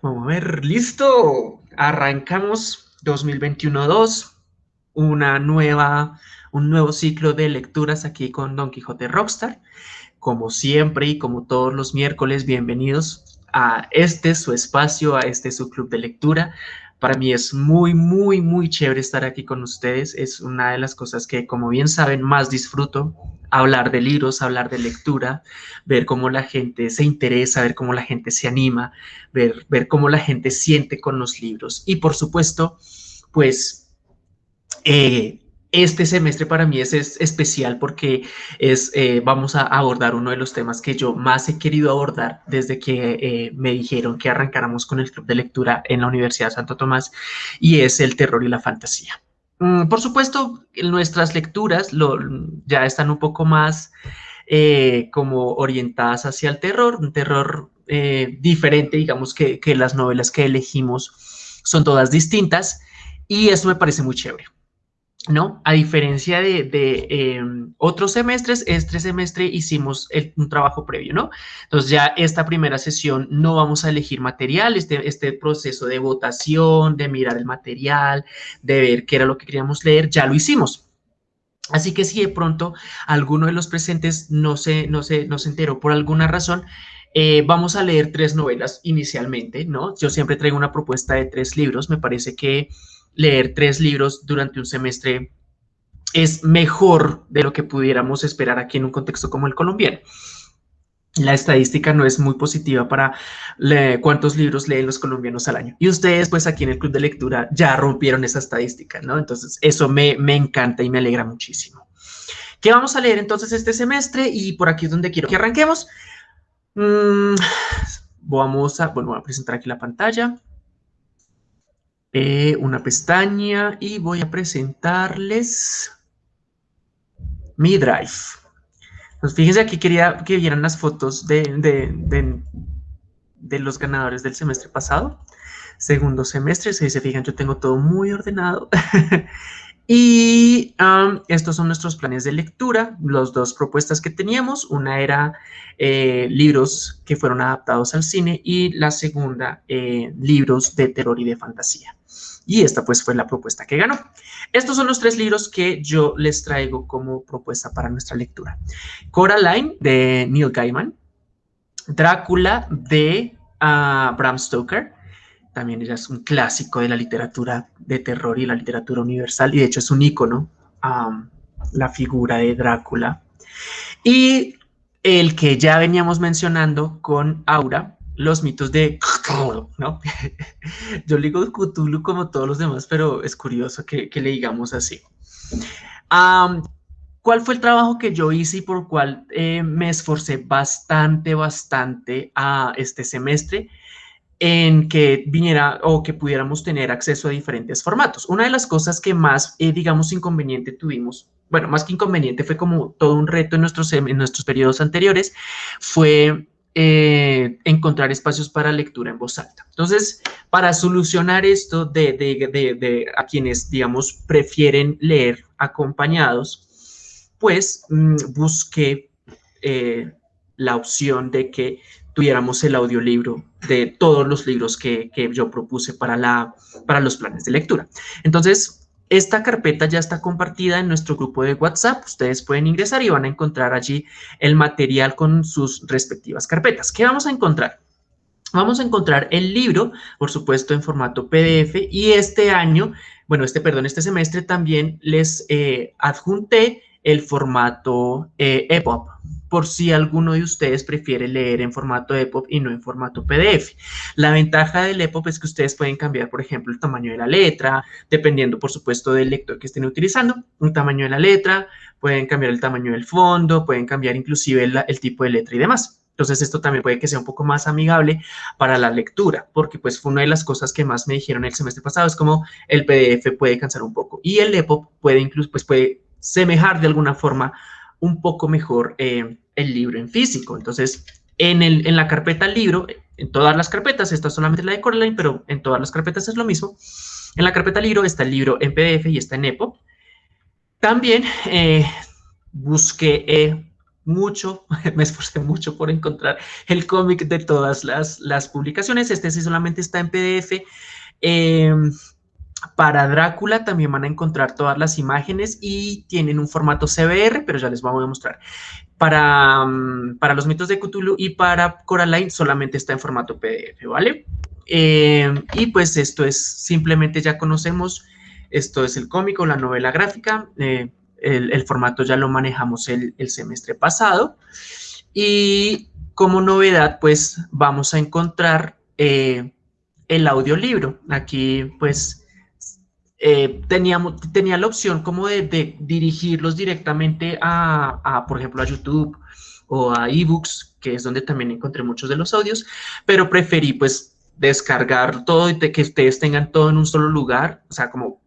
Vamos a ver, listo. Arrancamos 2021-2, una nueva, un nuevo ciclo de lecturas aquí con Don Quijote Rockstar. Como siempre y como todos los miércoles, bienvenidos a este su espacio, a este su club de lectura. Para mí es muy, muy, muy chévere estar aquí con ustedes. Es una de las cosas que, como bien saben, más disfruto hablar de libros, hablar de lectura, ver cómo la gente se interesa, ver cómo la gente se anima, ver, ver cómo la gente siente con los libros. Y por supuesto, pues eh, este semestre para mí es, especial porque es, eh, vamos a abordar uno de los temas que yo más he querido abordar desde que eh, me dijeron que arrancáramos con el club de lectura en la Universidad de Santo Tomás y es el terror y la fantasía. Mm, por supuesto, nuestras lecturas ya están un poco más eh, como orientadas hacia el terror, un terror diferente, digamos que, que las novelas que elegimos son todas distintas y eso me parece muy chévere. ¿No? A diferencia de, em, otros semestres, este semestre hicimos un trabajo previo, ¿no? Entonces ya esta primera sesión no vamos a elegir material, este, este proceso de votación, de mirar el material, de ver qué era lo que queríamos leer, ya lo hicimos. Así que si de pronto alguno de los presentes no se, no se, no se enteró por alguna razón, eh, vamos a leer tres novelas inicialmente, ¿no? Yo siempre traigo una propuesta de tres libros, me parece que leer tres libros durante un semestre es mejor de lo que pudiéramos esperar aquí en un contexto como el colombiano. La estadística no es muy positiva para cuántos libros leen los colombianos al año. Y ustedes, pues aquí en el club de lectura, ya rompieron esa estadística, ¿no? Entonces, eso me, encanta y me alegra muchísimo. ¿Qué vamos a leer entonces este semestre? Y por aquí es donde quiero que arranquemos. Mm, vamos a, bueno, voy a presentar aquí la pantalla. Una pestaña y voy a presentarles mi Drive. Pues fíjense aquí, quería que vieran las fotos de, de, los ganadores del semestre pasado. Segundo semestre, si se fijan, yo tengo todo muy ordenado. y estos son nuestros planes de lectura, las dos propuestas que teníamos. Una era eh, libros que fueron adaptados al cine y la segunda, eh, libros de terror y de fantasía. Y esta pues fue la propuesta que ganó. Estos son los tres libros que yo les traigo como propuesta para nuestra lectura. Coraline de Neil Gaiman, Drácula de ah, Bram Stoker, también es un clásico de la literatura de terror y la literatura universal, y de hecho es un ícono, la figura de Drácula. Y el que ya veníamos mencionando con Aura, los mitos de Cthulhu, ¿no? Yo le digo Cthulhu como todos los demás, pero es curioso que, le digamos así. ¿Cuál fue el trabajo que yo hice y por cual eh, me esforcé bastante, bastante a este semestre? en que viniera o que pudiéramos tener acceso a diferentes formatos. Una de las cosas que más, eh, digamos, inconveniente tuvimos, bueno, más que inconveniente, fue como todo un reto en nuestros, en nuestros periodos anteriores, fue eh, encontrar espacios para lectura en voz alta. Entonces, para solucionar esto de, a quienes, digamos, prefieren leer acompañados, pues mm, busqué eh, la opción de que tuviéramos el audiolibro de todos los libros que, que yo propuse para, la, para los planes de lectura. Entonces, esta carpeta ya está compartida en nuestro grupo de WhatsApp. Ustedes pueden ingresar y van a encontrar allí el material con sus respectivas carpetas. ¿Qué vamos a encontrar? Vamos a encontrar el libro, por supuesto, en formato PDF y este año, bueno, este, perdón, este semestre también les eh, adjunté el formato eh, EPUB por si alguno de ustedes prefiere leer en formato EPUB y no en formato PDF. La ventaja del EPUB es que ustedes pueden cambiar, por ejemplo, el tamaño de la letra, dependiendo, por supuesto, del lector que estén utilizando, un tamaño de la letra, pueden cambiar el tamaño del fondo, pueden cambiar inclusive el, tipo de letra y demás. Entonces, esto también puede que sea un poco más amigable para la lectura, porque pues fue una de las cosas que más me dijeron el semestre pasado, es como el PDF puede cansar un poco y el EPUB puede incluso, pues puede semejar de alguna forma un poco mejor eh, el libro en físico. Entonces, en, el, en la carpeta libro, en todas las carpetas, esta es solamente la de Coraline, pero en todas las carpetas es lo mismo. En la carpeta libro está el libro en PDF y está en EPUB. También eh, busqué eh, mucho, me esforcé mucho por encontrar el cómic de todas las, las, publicaciones. Este sí solamente está en PDF. Em, para Drácula también van a encontrar todas las imágenes y tienen un formato CBR, pero ya les vamos a mostrar. Para, mm, para los mitos de Cthulhu y para Coraline solamente está en formato PDF, ¿vale? Em, y pues esto es simplemente ya conocemos, esto es el cómico, la novela gráfica, eh, el, formato ya lo manejamos el, semestre pasado. Y como novedad, pues vamos a encontrar eh, el audiolibro. Aquí, pues, eh, teníamos, tenía la opción como de, dirigirlos directamente a, por ejemplo, a YouTube o a ebooks, que es donde también encontré muchos de los audios, pero preferí, pues, descargar todo y que ustedes tengan todo en un solo lugar, o sea, como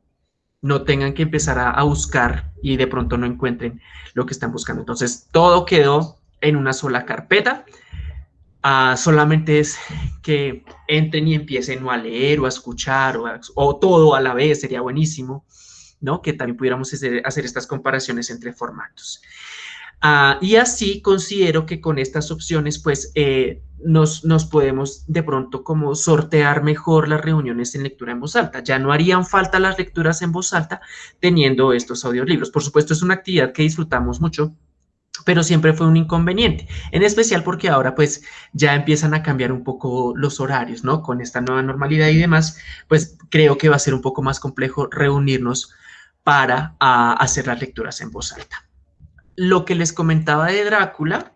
no tengan que empezar a, buscar y de pronto no encuentren lo que están buscando. Entonces, todo quedó en una sola carpeta. Solamente es que entren y empiecen a leer o a escuchar o, todo a la vez, sería buenísimo, ¿no? Que también pudiéramos hacer, hacer estas comparaciones entre formatos. Ah, y así considero que con estas opciones, pues, eh, nos, nos, podemos de pronto como sortear mejor las reuniones en lectura en voz alta. Ya no harían falta las lecturas en voz alta teniendo estos audiolibros. Por supuesto, es una actividad que disfrutamos mucho, pero siempre fue un inconveniente, en especial porque ahora pues ya empiezan a cambiar un poco los horarios, ¿no? Con esta nueva normalidad y demás, pues creo que va a ser un poco más complejo reunirnos para hacer las lecturas en voz alta lo que les comentaba de Drácula,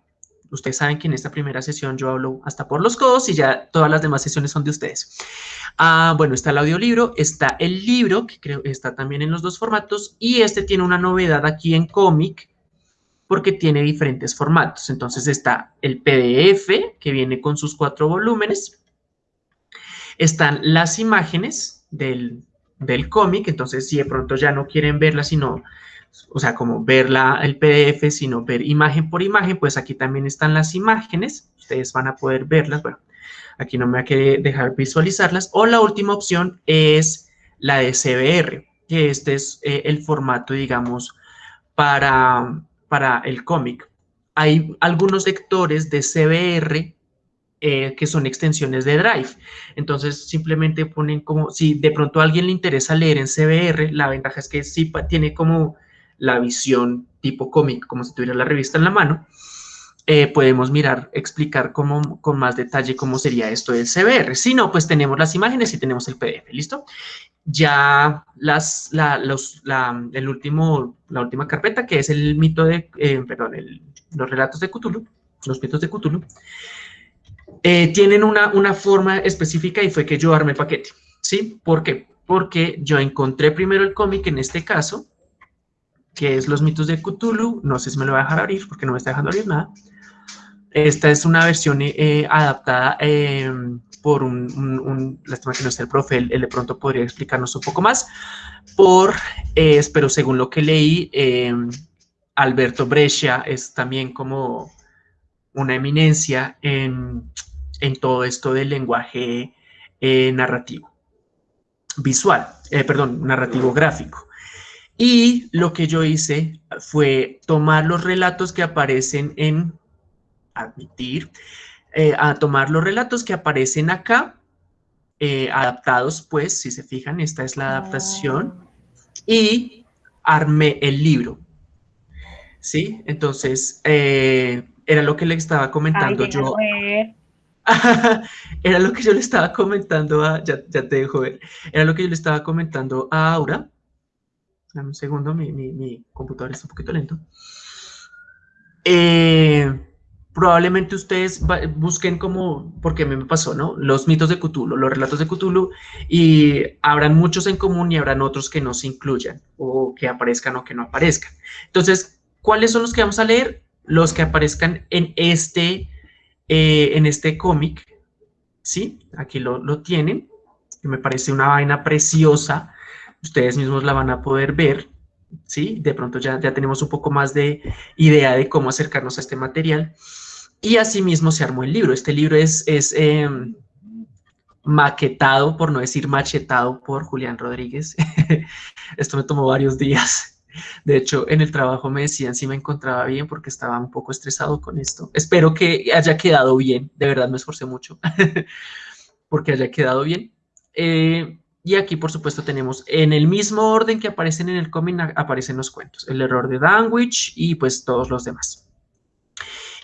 ustedes saben que en esta primera sesión yo hablo hasta por los codos y ya todas las demás sesiones son de ustedes. Ah, bueno, está el audiolibro, está el libro, que creo está también en los dos formatos, y este tiene una novedad aquí en cómic, porque tiene diferentes formatos. Entonces está el PDF, que viene con sus cuatro volúmenes, están las imágenes del, del cómic, entonces si de pronto ya no quieren verlas, sino o sea, como ver el PDF, sino ver imagen por imagen, pues aquí también están las imágenes, ustedes van a poder verlas, bueno, aquí no me va a dejar visualizarlas, o la última opción es la de CBR, que este es eh, el formato, digamos, para, para el cómic. Hay algunos lectores de CBR eh, que son extensiones de Drive. Entonces, simplemente ponen como, si de pronto a alguien le interesa leer en CBR, la ventaja es que sí tiene como la visión tipo cómic, como si tuviera la revista en la mano, eh, podemos mirar, explicar cómo, con más detalle cómo sería esto del CBR. Si no, pues tenemos las imágenes y tenemos el PDF, ¿listo? Ya las, la, los, la, el último, la última carpeta, que es el mito de, eh, perdón, los relatos de Cthulhu, los mitos de Cthulhu, eh, tienen una, una forma específica y fue que yo armé el paquete, ¿sí? ¿Por qué? Porque yo encontré primero el cómic en este caso, que es Los mitos de Cthulhu. No sé si me lo va a dejar abrir porque no me está dejando abrir nada. Esta es una versión eh, adaptada eh, por un, un, lástima que no esté el profe, él, de pronto podría explicarnos un poco más, por, eh, pero según lo que leí, Alberto Brescia es también como una eminencia en, en todo esto del lenguaje narrativo, visual, perdón, narrativo gráfico. Y lo que yo hice fue tomar los relatos que aparecen en admitir, eh, a tomar los relatos que aparecen acá, eh, adaptados, pues, si se fijan, esta es la adaptación, ah. y armé el libro. ¿Sí? Entonces, eh, era lo que le estaba comentando yo. era lo que yo le estaba comentando a, ya, ya te dejo ver, era lo que yo le estaba comentando a Aura, Dame un segundo, mi, computador está un poquito lento. Eh, probablemente ustedes busquen como, porque a mí me pasó, ¿no? Los mitos de Cthulhu, los relatos de Cthulhu, y habrán muchos en común y habrán otros que no se incluyan, o que aparezcan o que no aparezcan. Entonces, ¿cuáles son los que vamos a leer? Los que aparezcan en este, eh, este cómic, ¿sí? Aquí lo, lo tienen, que me parece una vaina preciosa, ustedes mismos la van a poder ver, ¿sí? De pronto ya, ya tenemos un poco más de idea de cómo acercarnos a este material. Y asimismo se armó el libro. Este libro es, es em, maquetado, por no decir machetado, por Julián Rodríguez. Esto me tomó varios días. De hecho, en el trabajo me decían si me encontraba bien porque estaba un poco estresado con esto. Espero que haya quedado bien. De verdad me esforcé mucho porque haya quedado bien. Eh, y aquí, por supuesto, tenemos en el mismo orden que aparecen en el cómic, aparecen los cuentos. El error de Danwich y pues todos los demás.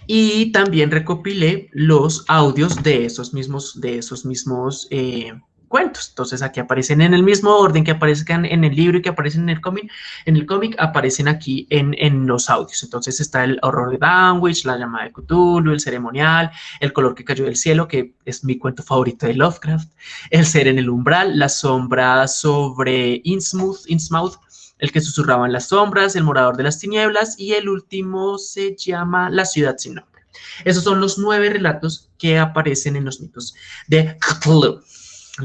Y también recopilé los audios de esos mismos, de esos mismos eh, cuentos. Entonces aquí aparecen en el mismo orden que aparezcan en el libro y que aparecen en el cómic. En el cómic aparecen aquí en, en, los audios. Entonces está el horror de Danwich, la llamada de Cthulhu, el ceremonial, el color que cayó del cielo, que es mi cuento favorito de Lovecraft, el ser en el umbral, la sombra sobre Innsmouth, Innsmouth el que susurraba en las sombras, el morador de las tinieblas y el último se llama La ciudad sin nombre. Esos son los nueve relatos que aparecen en los mitos de Cthulhu.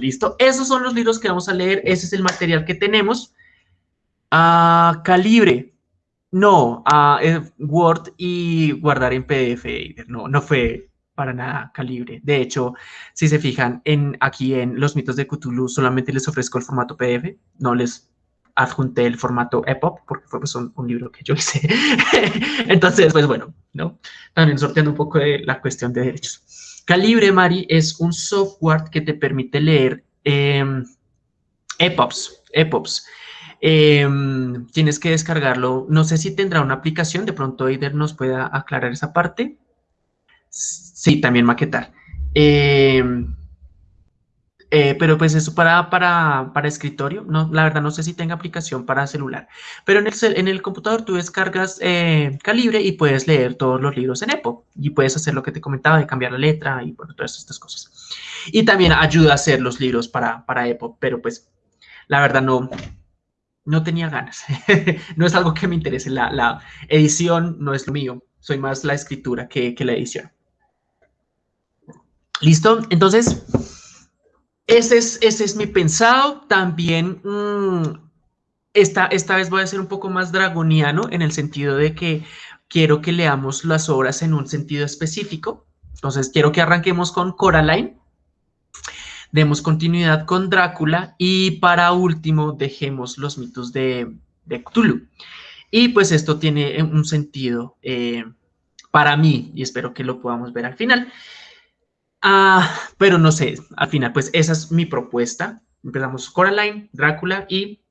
¿Listo? Esos son los libros que vamos a leer. Ese es el material que tenemos. a calibre. No, a Word y guardar en PDF. No, no fue para nada calibre. De hecho, si se fijan en aquí en los mitos de Cthulhu, solamente les ofrezco el formato PDF. No les adjunté el formato EPUB porque fue pues, un, un, libro que yo hice. Entonces, pues bueno, ¿no? También sorteando un poco la cuestión de derechos. Calibre, Mari, es un software que te permite leer eh, EPUBs. EPUBs. Em, tienes que descargarlo. No sé si tendrá una aplicación. De pronto Eider nos pueda aclarar esa parte. Sí, también maquetar. Eh, eh, pero pues eso para, para, para, escritorio, no, la verdad no sé si tenga aplicación para celular. Pero en el, en el computador tú descargas eh, Calibre y puedes leer todos los libros en EPUB. Y puedes hacer lo que te comentaba de cambiar la letra y bueno, todas estas cosas. Y también ayuda a hacer los libros para, para EPUB, pero pues la verdad no, no tenía ganas. no es algo que me interese. La, la, edición no es lo mío. Soy más la escritura que, que la edición. ¿Listo? Entonces, ese es, ese es mi pensado. También mm, esta, esta vez voy a ser un poco más dragoniano en el sentido de que quiero que leamos las obras en un sentido específico. Entonces, quiero que arranquemos con Coraline, demos continuidad con Drácula y para último dejemos los mitos de, de Cthulhu. Y pues esto tiene un sentido eh, para mí y espero que lo podamos ver al final. Ah, pero no sé, al final, pues esa es mi propuesta. Empezamos Coraline, Drácula y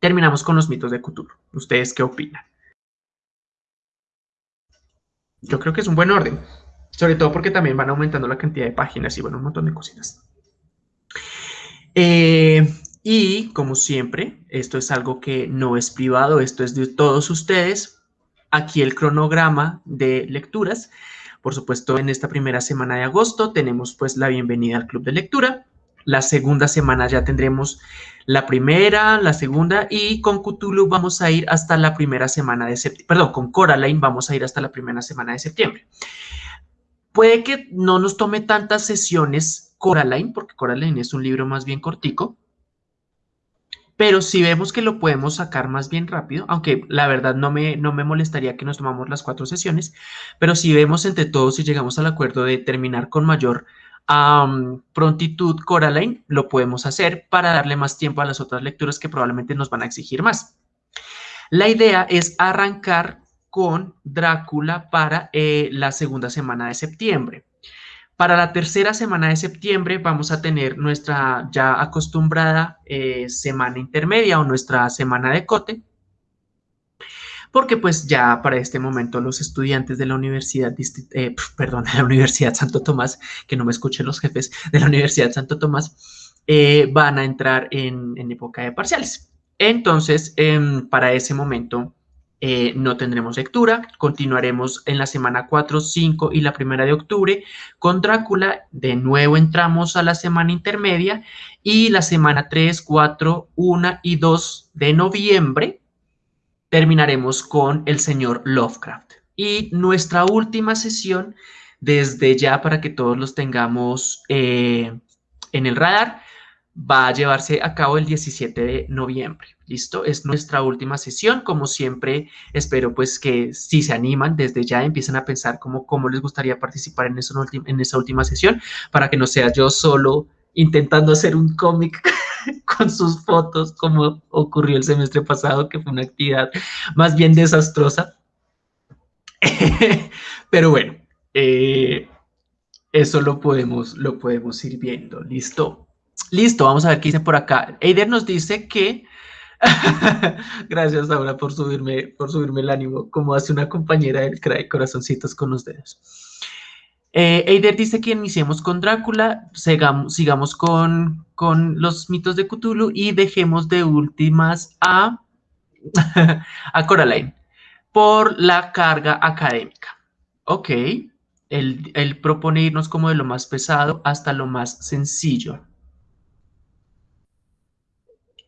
terminamos con los mitos de Cthulhu. ¿Ustedes qué opinan? Yo creo que es un buen orden, sobre todo porque también van aumentando la cantidad de páginas y bueno, un montón de cositas. Eh, y como siempre, esto es algo que no es privado, esto es de todos ustedes. Aquí el cronograma de lecturas. Por supuesto, en esta primera semana de agosto tenemos pues la bienvenida al club de lectura. La segunda semana ya tendremos la primera, la segunda y con Cthulhu vamos a ir hasta la primera semana de septiembre. Perdón, con Coraline vamos a ir hasta la primera semana de septiembre. Puede que no nos tome tantas sesiones Coraline, porque Coraline es un libro más bien cortico, pero si vemos que lo podemos sacar más bien rápido, aunque la verdad no me, no me molestaría que nos tomamos las cuatro sesiones, pero si vemos entre todos y llegamos al acuerdo de terminar con mayor prontitud Coraline, lo podemos hacer para darle más tiempo a las otras lecturas que probablemente nos van a exigir más. La idea es arrancar con Drácula para eh, la segunda semana de septiembre. Para la tercera semana de septiembre vamos a tener nuestra ya acostumbrada eh, semana intermedia o nuestra semana de cote, porque pues ya para este momento los estudiantes de la Universidad, eh, perdón, de la Universidad Santo Tomás, que no me escuchen los jefes de la Universidad Santo Tomás, eh, van a entrar en, época de parciales. Entonces, em, para ese momento eh, no tendremos lectura. Continuaremos en la semana 4, 5 y la primera de octubre con Drácula. De nuevo entramos a la semana intermedia y la semana 3, 4, 1 y 2 de noviembre terminaremos con el señor Lovecraft. Y nuestra última sesión, desde ya para que todos los tengamos eh, en el radar, va a llevarse a cabo el 17 de noviembre. ¿Listo? Es nuestra última sesión. Como siempre, espero pues que si se animan, desde ya empiecen a pensar cómo, cómo les gustaría participar en, eso, en esa última sesión, para que no sea yo solo intentando hacer un cómic con sus fotos, como ocurrió el semestre pasado, que fue una actividad más bien desastrosa. Pero bueno, eh, eso lo podemos, lo podemos ir viendo. ¿Listo? Listo, vamos a ver qué dice por acá. Eider nos dice que... Gracias, Laura, por subirme, por subirme el ánimo, como hace una compañera del CRAE, corazoncitos con los dedos. Eh, Eider dice que iniciemos con Drácula, sigamos, con, con, los mitos de Cthulhu y dejemos de últimas a, a Coraline por la carga académica. Ok, él, propone irnos como de lo más pesado hasta lo más sencillo.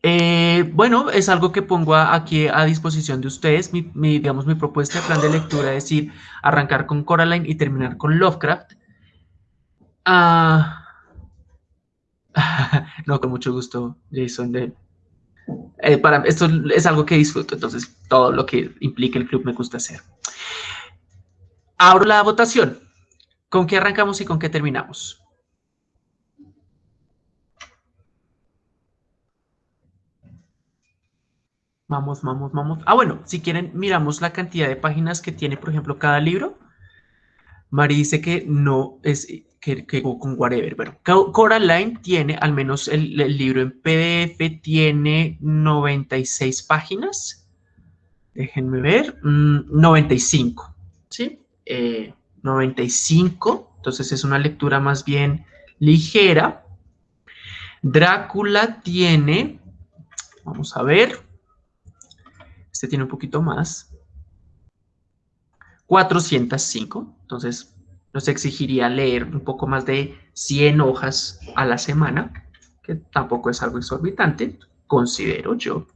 Eh, bueno, es algo que pongo aquí a disposición de ustedes. Mi, digamos, mi propuesta de plan de lectura es ir, arrancar con Coraline y terminar con Lovecraft. Ah, no, con mucho gusto, Jason. Eh, esto es algo que disfruto, entonces todo lo que implique el club me gusta hacer. Abro la votación. ¿Con qué arrancamos y con qué terminamos? Vamos, vamos, vamos. Ah, bueno, si quieren, miramos la cantidad de páginas que tiene, por ejemplo, cada libro. Mari dice que no es que, con whatever. Bueno, Coraline tiene, al menos el, libro en PDF, tiene 96 páginas. Déjenme ver. 95, mm, ¿sí? Eh, 95, entonces es una lectura más bien ligera. Drácula tiene, vamos a ver, este tiene un poquito más, 405, entonces nos exigiría leer un poco más de 100 hojas a la semana, que tampoco es algo exorbitante, considero yo.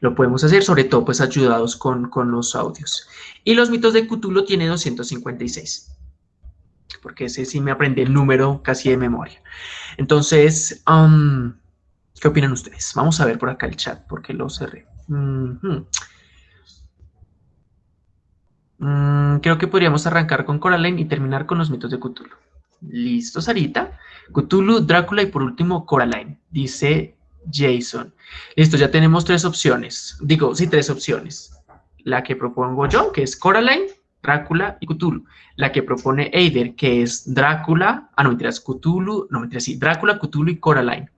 Lo podemos hacer, sobre todo, pues ayudados con, con los audios. Y los mitos de Cthulhu tiene 256. Porque ese sí me aprendí el número casi de memoria. Entonces, um, ¿qué opinan ustedes? Vamos a ver por acá el chat, porque lo cerré. Mm, creo que podríamos arrancar con Coraline y terminar con los mitos de Cthulhu. Listo, Sarita. Cthulhu, Drácula y por último Coraline, dice Jason. Listo, ya tenemos tres opciones. Digo, sí, tres opciones la que propongo yo, que es Coraline, Drácula y Cthulhu. La que propone Eider, que es Drácula, ah, no, mentiras, Cthulhu, no, mentiras, sí, Drácula, Cthulhu y Coraline.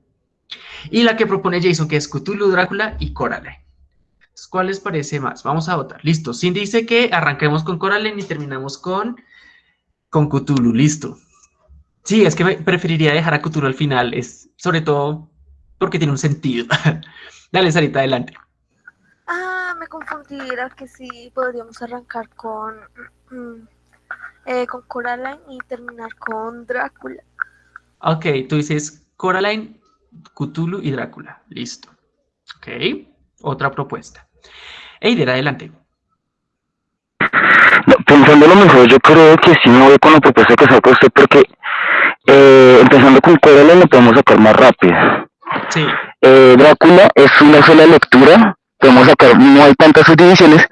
Y la que propone Jason, que es Cthulhu, Drácula y Coraline. ¿Cuál les parece más? Vamos a votar. Listo. Cindy dice que arranquemos con Coraline y terminamos con, con Cthulhu. Listo. Sí, es que me preferiría dejar a Cthulhu al final, es sobre todo porque tiene un sentido. Dale, Sarita, adelante me confundí, era que sí podríamos arrancar con, mm, eh, con Coraline y terminar con Drácula. Ok, tú dices Coraline, Cthulhu y Drácula. Listo. Ok, otra propuesta. Eider, adelante. Pensando lo mejor, yo creo que sí me voy con la propuesta que saca usted porque eh, empezando con Coraline lo podemos sacar más rápido. Sí. Eh, Drácula es una sola lectura podemos sacar, no hay tantas subdivisiones,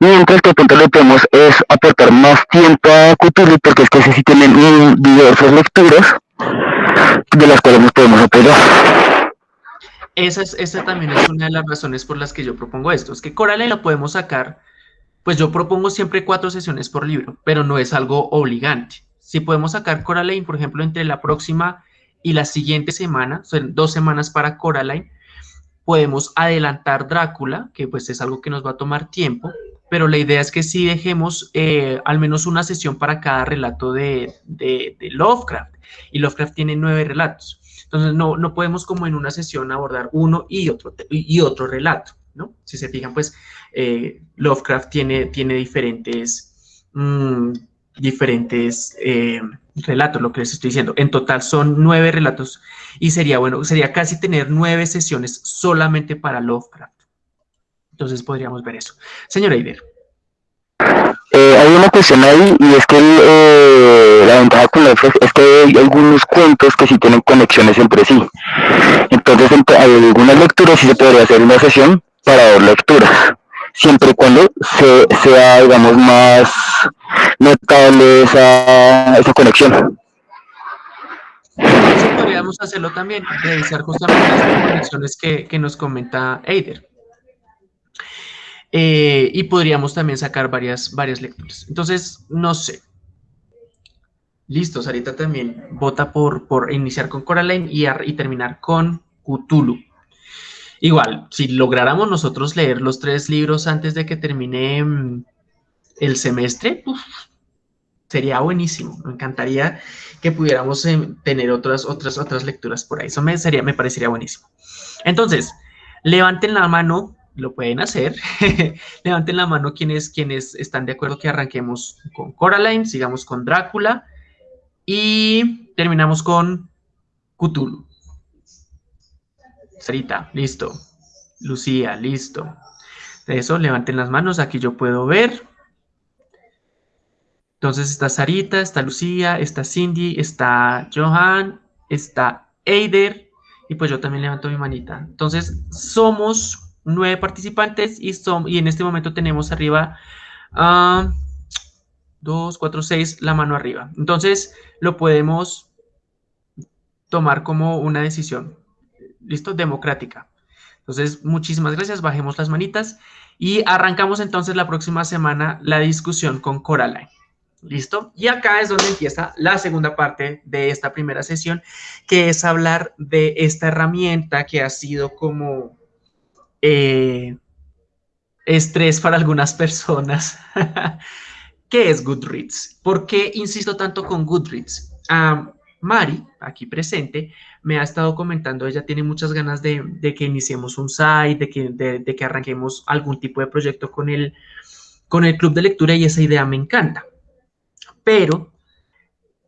mientras que de lo podemos es aportar más tiempo a Cthulhu, porque es que sí tienen diversas lecturas de las cuales nos podemos apoyar. Esa, es, esa también es una de las razones por las que yo propongo esto, es que Coraline lo podemos sacar, pues yo propongo siempre cuatro sesiones por libro, pero no es algo obligante. Si podemos sacar Coraline, por ejemplo, entre la próxima y la siguiente semana, son dos semanas para Coraline, podemos adelantar Drácula, que pues es algo que nos va a tomar tiempo, pero la idea es que sí dejemos eh, al menos una sesión para cada relato de, Lovecraft, y Lovecraft tiene nueve relatos. Entonces no, no podemos como en una sesión abordar uno y otro, y otro relato, ¿no? Si se fijan, pues eh, Lovecraft tiene, tiene diferentes, mm, diferentes eh, relatos, lo que les estoy diciendo. En total son nueve relatos y sería, bueno, sería casi tener nueve sesiones solamente para Lovecraft. Entonces podríamos ver eso. Señor Eider. Eh, hay una cuestión ahí y es que eh, la ventaja con Lovecraft es que hay algunos cuentos que sí tienen conexiones entre sí. Entonces hay algunas lecturas sí se podría hacer una sesión para dos lecturas siempre y cuando se, sea, digamos, más notable esa, conexión. Podría podríamos hacerlo también, revisar justamente las conexiones que, que nos comenta Eider. Eh, y podríamos también sacar varias, varias lecturas. Entonces, no sé. Listo, Sarita también vota por, por iniciar con Coraline y, y terminar con Cthulhu. Igual, si lográramos nosotros leer los tres libros antes de que termine mm, el semestre, sería buenísimo. Me encantaría que pudiéramos em, tener otras, otras, otras lecturas por ahí. Eso me, sería, me parecería buenísimo. Entonces, levanten la mano lo pueden hacer. Levanten la mano quienes, quienes están de acuerdo que arranquemos con Coraline, sigamos con Drácula y terminamos con Cthulhu. Sarita, listo. Lucía, listo. Eso, levanten las manos, aquí yo puedo ver. Entonces está Sarita, está Lucía, está Cindy, está Johan, está Eider y pues yo también levanto mi manita. Entonces somos nueve participantes y, son, y en este momento tenemos arriba a 2, 4, 6, la mano arriba. Entonces lo podemos tomar como una decisión, ¿listo? Democrática. Entonces, muchísimas gracias, bajemos las manitas y arrancamos entonces la próxima semana la discusión con Coraline. ¿Listo? Y acá es donde empieza la segunda parte de esta primera sesión, que es hablar de esta herramienta que ha sido como eh, estrés para algunas personas. ¿Qué es Goodreads? ¿Por qué insisto tanto con Goodreads? Mari, aquí presente, me ha estado comentando, ella tiene muchas ganas de, que iniciemos un site, de que, de, que, arranquemos algún tipo de proyecto con el, con el club de lectura y esa idea me encanta. Pero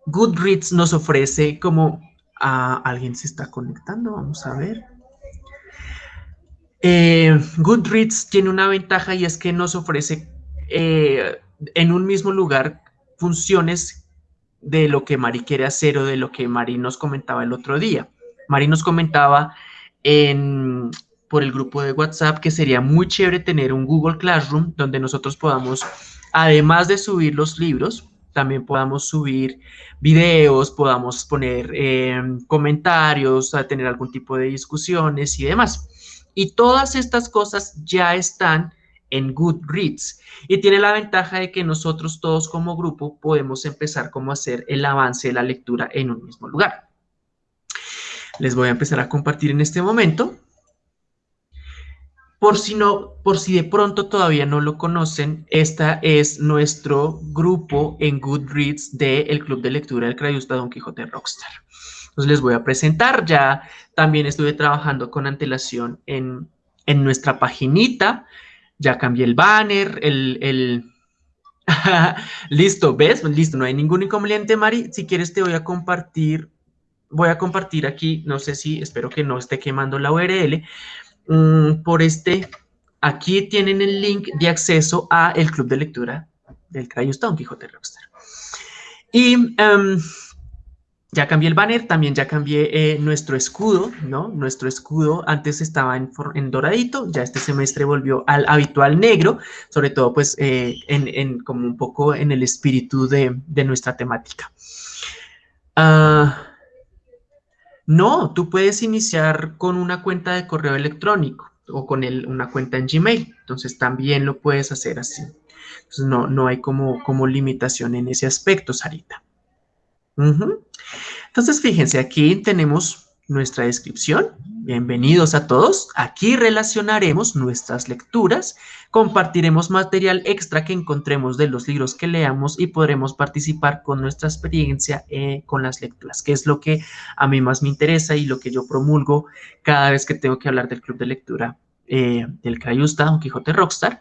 Goodreads nos ofrece como... a ¿Alguien se está conectando? Vamos a ver. Eh, Goodreads tiene una ventaja y es que nos ofrece eh, en un mismo lugar funciones de lo que Mari quiere hacer o de lo que Mari nos comentaba el otro día. Mari nos comentaba en, por el grupo de WhatsApp que sería muy chévere tener un Google Classroom donde nosotros podamos, además de subir los libros, también podamos subir videos, podamos poner eh, comentarios, tener algún tipo de discusiones y demás. Y todas estas cosas ya están en Goodreads y tiene la ventaja de que nosotros todos como grupo podemos empezar como a hacer el avance de la lectura en un mismo lugar. Les voy a empezar a compartir en este momento. Por si, no, por si de pronto todavía no lo conocen, esta es nuestro grupo en Goodreads del Club de Lectura del Crayusta Don Quijote Rockstar. Entonces les voy a presentar, ya también estuve trabajando con antelación en, nuestra paginita, ya cambié el banner, el... Listo, ¿ves? Listo, no hay ningún inconveniente, Mari. Si quieres te voy a compartir, voy a compartir aquí, no sé si, espero que no esté quemando la URL, mm, por este, aquí tienen el link de acceso a el club de lectura del Crayustón Quijote Rockstar. Y em, ya cambié el banner, también ya cambié eh, nuestro escudo, ¿no? Nuestro escudo antes estaba en, doradito, ya este semestre volvió al habitual negro, sobre todo pues eh, como un poco en el espíritu de, nuestra temática. Ah, no, tú puedes iniciar con una cuenta de correo electrónico o con una cuenta en Gmail, entonces también lo puedes hacer así. Entonces no, no hay como limitación en ese aspecto, Sarita. Entonces, fíjense, aquí tenemos nuestra descripción. Bienvenidos a todos. Aquí relacionaremos nuestras lecturas, compartiremos material extra que encontremos de los libros que leamos y podremos participar con nuestra experiencia eh, con las lecturas, que es lo que a mí más me interesa y lo que yo promulgo cada vez que tengo que hablar del club de lectura eh, del Crayusta, Don Quijote Rockstar.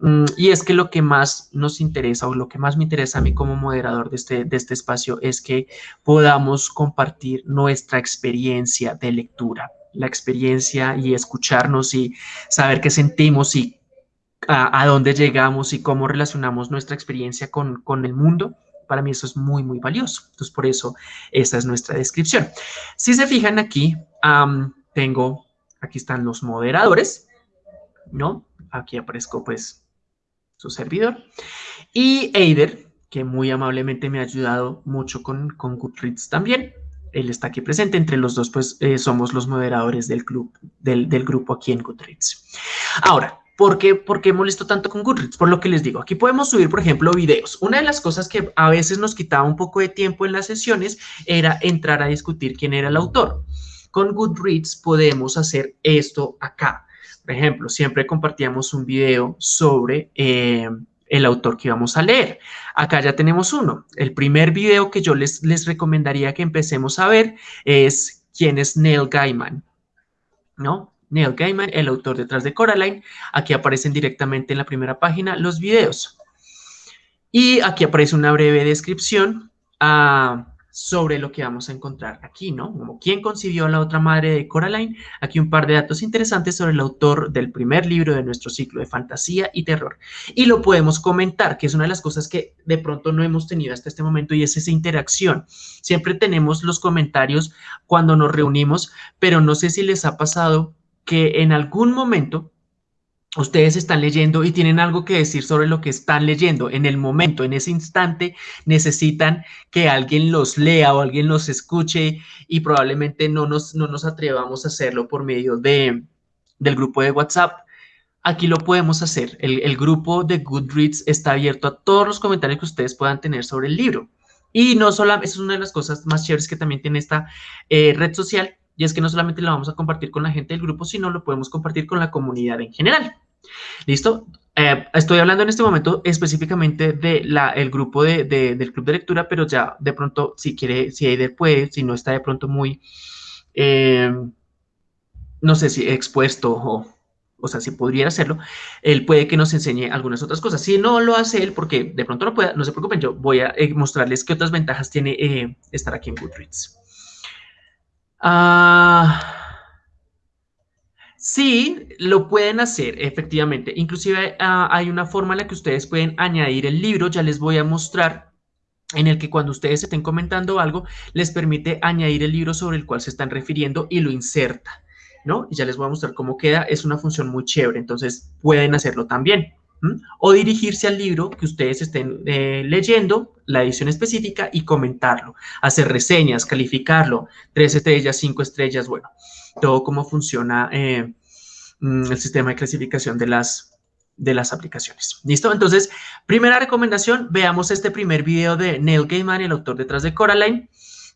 Mm, y es que lo que más nos interesa o lo que más me interesa a mí como moderador de este, de este espacio es que podamos compartir nuestra experiencia de lectura, la experiencia y escucharnos y saber qué sentimos y a, dónde llegamos y cómo relacionamos nuestra experiencia con, con el mundo. Para mí eso es muy, muy valioso. Entonces, por eso esta es nuestra descripción. Si se fijan aquí, tengo, aquí están los moderadores, ¿no? Aquí aparezco pues su servidor. Y Eider, que muy amablemente me ha ayudado mucho con, con Goodreads también. él está aquí presente. Entre los dos, pues, eh, somos los moderadores del, club, del, del, grupo aquí en Goodreads. Ahora, ¿por qué, ¿por qué molesto tanto con Goodreads? Por lo que les digo, aquí podemos subir, por ejemplo, videos. Una de las cosas que a veces nos quitaba un poco de tiempo en las sesiones era entrar a discutir quién era el autor. Con Goodreads podemos hacer esto acá. Por ejemplo, siempre compartíamos un video sobre... Eh, el autor que vamos a leer. Acá ya tenemos uno. El primer video que yo les, les recomendaría que empecemos a ver es quién es Neil Gaiman, ¿no? Neil Gaiman, el autor detrás de Coraline. Aquí aparecen directamente en la primera página los videos. Y aquí aparece una breve descripción. ah, sobre lo que vamos a encontrar aquí, ¿no? Como quién concibió a la otra madre de Coraline, aquí un par de datos interesantes sobre el autor del primer libro de nuestro ciclo de fantasía y terror. Y lo podemos comentar, que es una de las cosas que de pronto no hemos tenido hasta este momento y es esa interacción. Siempre tenemos los comentarios cuando nos reunimos, pero no sé si les ha pasado que en algún momento ustedes están leyendo y tienen algo que decir sobre lo que están leyendo. En el momento, en ese instante, necesitan que alguien los lea o alguien los escuche y probablemente no nos, no nos atrevamos a hacerlo por medio de, del grupo de WhatsApp. Aquí lo podemos hacer. El, grupo de Goodreads está abierto a todos los comentarios que ustedes puedan tener sobre el libro. Y no solamente, es una de las cosas más chéveres que también tiene esta eh, red social, y es que no solamente lo vamos a compartir con la gente del grupo, sino lo podemos compartir con la comunidad en general. ¿Listo? Eh, estoy hablando en este momento específicamente del el grupo de, del club de lectura, pero ya de pronto, si quiere, si Eider puede, si no está de pronto muy, eh, no sé si expuesto o, o sea, si podría hacerlo, él puede que nos enseñe algunas otras cosas. Si no lo hace él, porque de pronto no pueda, no se preocupen, yo voy a eh, mostrarles qué otras ventajas tiene estar aquí en Goodreads. Ah, sí, lo pueden hacer, efectivamente. Inclusive ah, hay una forma en la que ustedes pueden añadir el libro, ya les voy a mostrar, en el que cuando ustedes estén comentando algo, les permite añadir el libro sobre el cual se están refiriendo y lo inserta, ¿no? Y ya les voy a mostrar cómo queda, es una función muy chévere, entonces pueden hacerlo también. O dirigirse al libro que ustedes estén eh, leyendo, la edición específica, y comentarlo, hacer reseñas, calificarlo, tres estrellas, cinco estrellas, bueno, todo cómo funciona eh, mm, el sistema de clasificación de las, de las aplicaciones. ¿Listo? Entonces, primera recomendación, veamos este primer video de Neil Gaiman, el autor detrás de Coraline.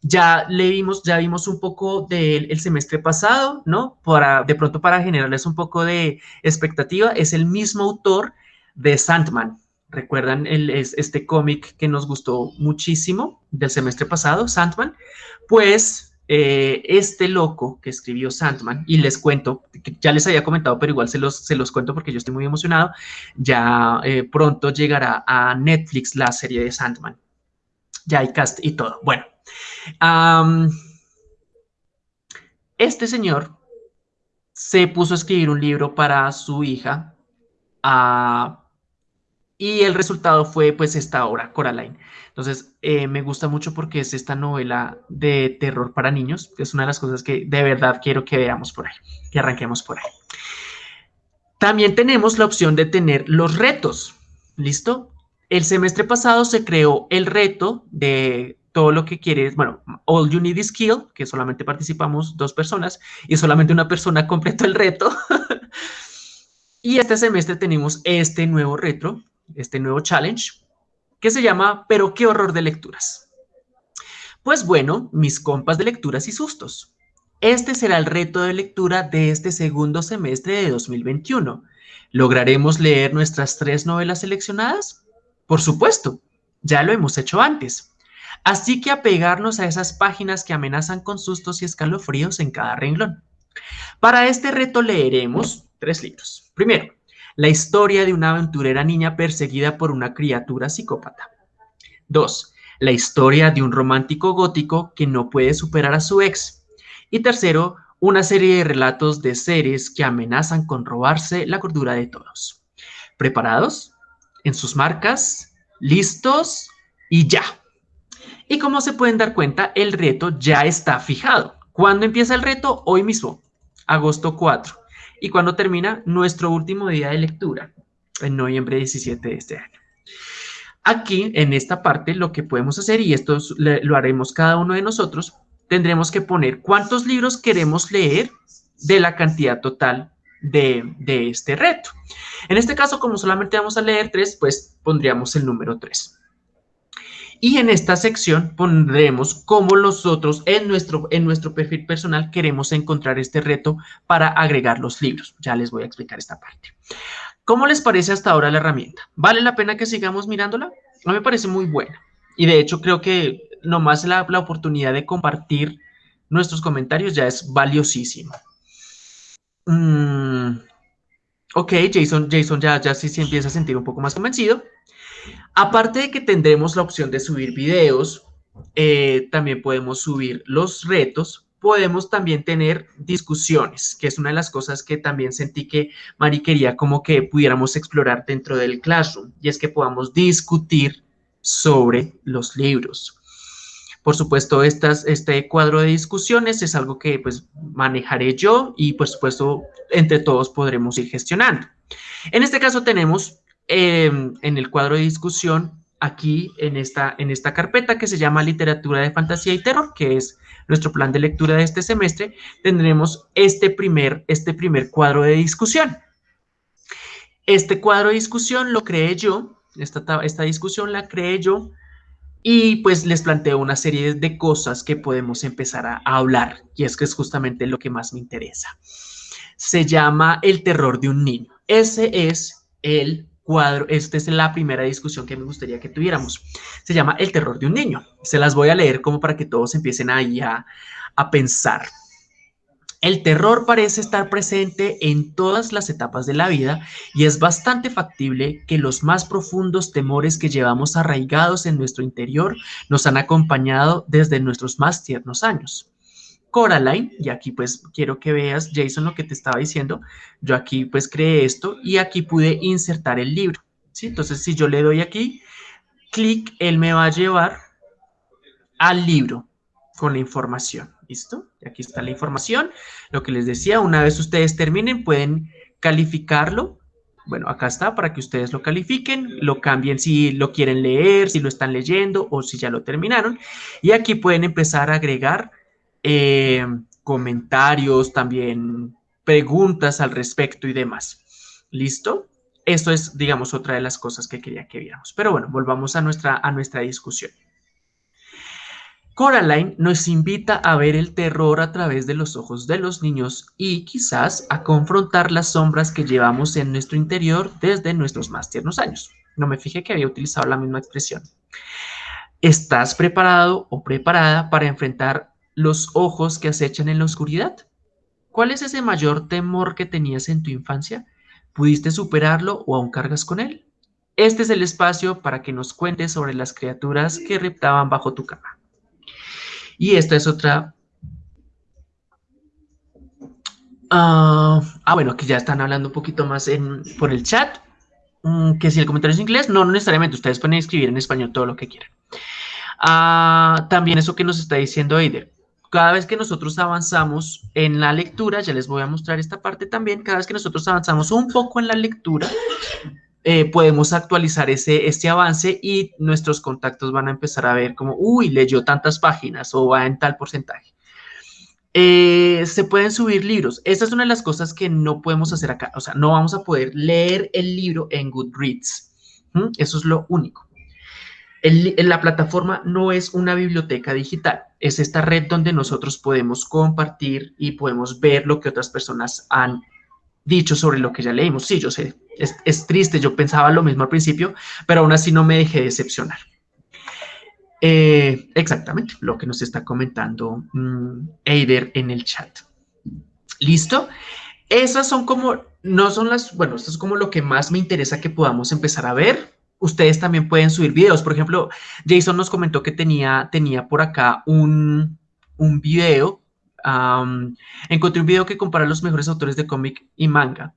Ya le vimos, ya vimos un poco del semestre pasado, ¿no? Para, de pronto para generarles un poco de expectativa, es el mismo autor de Sandman. ¿Recuerdan el, este cómic que nos gustó muchísimo del semestre pasado, Sandman? Pues eh, este loco que escribió Sandman, y les cuento, ya les había comentado, pero igual se los, se los cuento porque yo estoy muy emocionado, ya eh, pronto llegará a Netflix la serie de Sandman. Ya hay cast y todo. Bueno, este señor se puso a escribir un libro para su hija, y el resultado fue pues esta obra, Coraline. Entonces, eh, me gusta mucho porque es esta novela de terror para niños, que es una de las cosas que de verdad quiero que veamos por ahí, que arranquemos por ahí. También tenemos la opción de tener los retos, ¿listo? El semestre pasado se creó el reto de todo lo que quieres, bueno, All You Need is Skill, que solamente participamos dos personas y solamente una persona completó el reto. y este semestre tenemos este nuevo reto, este nuevo challenge, que se llama Pero qué horror de lecturas. Pues bueno, mis compas de lecturas y sustos. Este será el reto de lectura de este segundo semestre de 2021. ¿Lograremos leer nuestras tres novelas seleccionadas? Por supuesto, ya lo hemos hecho antes. Así que apegarnos a esas páginas que amenazan con sustos y escalofríos en cada renglón. Para este reto leeremos tres libros. Primero, la historia de una aventurera niña perseguida por una criatura psicópata. 2. La historia de un romántico gótico que no puede superar a su ex. Y tercero, una serie de relatos de seres que amenazan con robarse la cordura de todos. ¿Preparados? ¿En sus marcas? ¿Listos? Y ya. Y como se pueden dar cuenta, el reto ya está fijado. ¿Cuándo empieza el reto? Hoy mismo, agosto 4 y cuando termina nuestro último día de lectura, en noviembre 17 de este año. Aquí, en esta parte, lo que podemos hacer, y esto lo haremos cada uno de nosotros, tendremos que poner cuántos libros queremos leer de la cantidad total de, de este reto. En este caso, como solamente vamos a leer tres, pues pondríamos el número 3. Y en esta sección pondremos cómo nosotros en nuestro, en nuestro perfil personal queremos encontrar este reto para agregar los libros. Ya les voy a explicar esta parte. ¿Cómo les parece hasta ahora la herramienta? ¿Vale la pena que sigamos mirándola? A mí me parece muy buena. Y de hecho creo que nomás la, la oportunidad de compartir nuestros comentarios ya es valiosísima. Mm, ok, Jason, Jason ya, ya sí se empieza a sentir un poco más convencido. Aparte de que tendremos la opción de subir videos, eh, también podemos subir los retos, podemos también tener discusiones, que es una de las cosas que también sentí que Mari quería como que pudiéramos explorar dentro del Classroom, y es que podamos discutir sobre los libros. Por supuesto, estas, este cuadro de discusiones es algo que pues manejaré yo y por supuesto entre todos podremos ir gestionando. En este caso tenemos Em, en el cuadro de discusión aquí en esta, en esta carpeta que se llama Literatura de Fantasía y Terror, que es nuestro plan de lectura de este semestre, tendremos este primer, este primer cuadro de discusión. Este cuadro de discusión lo creé yo, esta, esta discusión la creé yo, y pues les planteo una serie de cosas que podemos empezar a, a hablar, y es que es justamente lo que más me interesa. Se llama El terror de un niño. Ese es el cuadro, esta es la primera discusión que me gustaría que tuviéramos. Se llama El terror de un niño. Se las voy a leer como para que todos empiecen ahí a, a pensar. El terror parece estar presente en todas las etapas de la vida y es bastante factible que los más profundos temores que llevamos arraigados en nuestro interior nos han acompañado desde nuestros más tiernos años. Coraline, y aquí pues quiero que veas, Jason, lo que te estaba diciendo, yo aquí pues creé esto y aquí pude insertar el libro, ¿sí? Entonces, si yo le doy aquí, clic, él me va a llevar al libro con la información, ¿listo? Aquí está la información, lo que les decía, una vez ustedes terminen, pueden calificarlo, bueno, acá está para que ustedes lo califiquen, lo cambien si lo quieren leer, si lo están leyendo o si ya lo terminaron, y aquí pueden empezar a agregar eh, comentarios, también preguntas al respecto y demás. ¿Listo? Esto es, digamos, otra de las cosas que quería que viéramos. Pero bueno, volvamos a nuestra, a nuestra discusión. Coraline nos invita a ver el terror a través de los ojos de los niños y quizás a confrontar las sombras que llevamos en nuestro interior desde nuestros más tiernos años. No me fijé que había utilizado la misma expresión. ¿Estás preparado o preparada para enfrentar los ojos que acechan en la oscuridad? ¿Cuál es ese mayor temor que tenías en tu infancia? ¿Pudiste superarlo o aún cargas con él? Este es el espacio para que nos cuentes sobre las criaturas que reptaban bajo tu cama. Y esta es otra... ah, ah bueno, que ya están hablando un poquito más por el chat. Mm, que si el comentario es en inglés, no, no necesariamente. Ustedes pueden escribir en español todo lo que quieran. Ah, también eso que nos está diciendo Eider cada vez que nosotros avanzamos en la lectura, ya les voy a mostrar esta parte también, cada vez que nosotros avanzamos un poco en la lectura, eh, podemos actualizar ese, este avance y nuestros contactos van a empezar a ver como, uy, leyó tantas páginas o va en tal porcentaje. Eh, se pueden subir libros. Esta es una de las cosas que no podemos hacer acá. O sea, no vamos a poder leer el libro en Goodreads. Eso es lo único la plataforma no es una biblioteca digital, es esta red donde nosotros podemos compartir y podemos ver lo que otras personas han dicho sobre lo que ya leímos. Sí, yo sé, es, triste, yo pensaba lo mismo al principio, pero aún así no me dejé decepcionar. Eh, exactamente, lo que nos está comentando mm, Eider en el chat. ¿Listo? Esas son como, no son las, bueno, esto es como lo que más me interesa que podamos empezar a ver ustedes también pueden subir videos. Por ejemplo, Jason nos comentó que tenía, tenía por acá un, un video. encontré un video que compara los mejores autores de cómic y manga.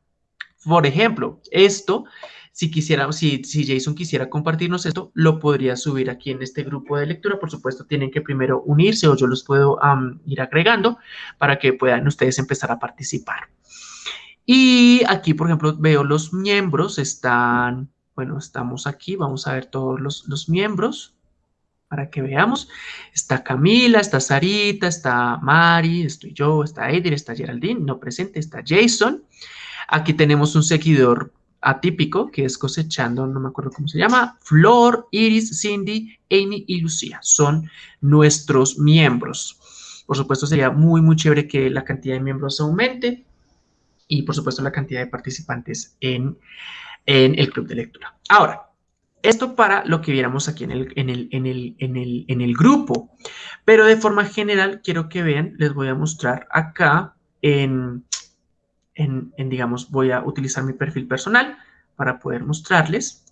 Por ejemplo, esto, si quisiera, si, si Jason quisiera compartirnos esto, lo podría subir aquí en este grupo de lectura. Por supuesto, tienen que primero unirse o yo los puedo ir agregando para que puedan ustedes empezar a participar. Y aquí, por ejemplo, veo los miembros, están bueno, estamos aquí, vamos a ver todos los, miembros. para que veamos. Está Camila, está Sarita, está Mari, estoy yo, está Eidir, está Geraldine, no presente, está Jason. Aquí tenemos un seguidor atípico que es cosechando, no me acuerdo cómo se llama, Flor, Iris, Cindy, Amy y Lucía. Son nuestros miembros. Por supuesto, sería muy, muy chévere que la cantidad de miembros aumente y, por supuesto, la cantidad de participantes en, en el club de lectura. Ahora, esto para lo que viéramos aquí en el, en, el, en, el, en, el, en el grupo. Pero de forma general, quiero que vean, les voy a mostrar acá en, en, en, digamos, voy a utilizar mi perfil personal para poder mostrarles.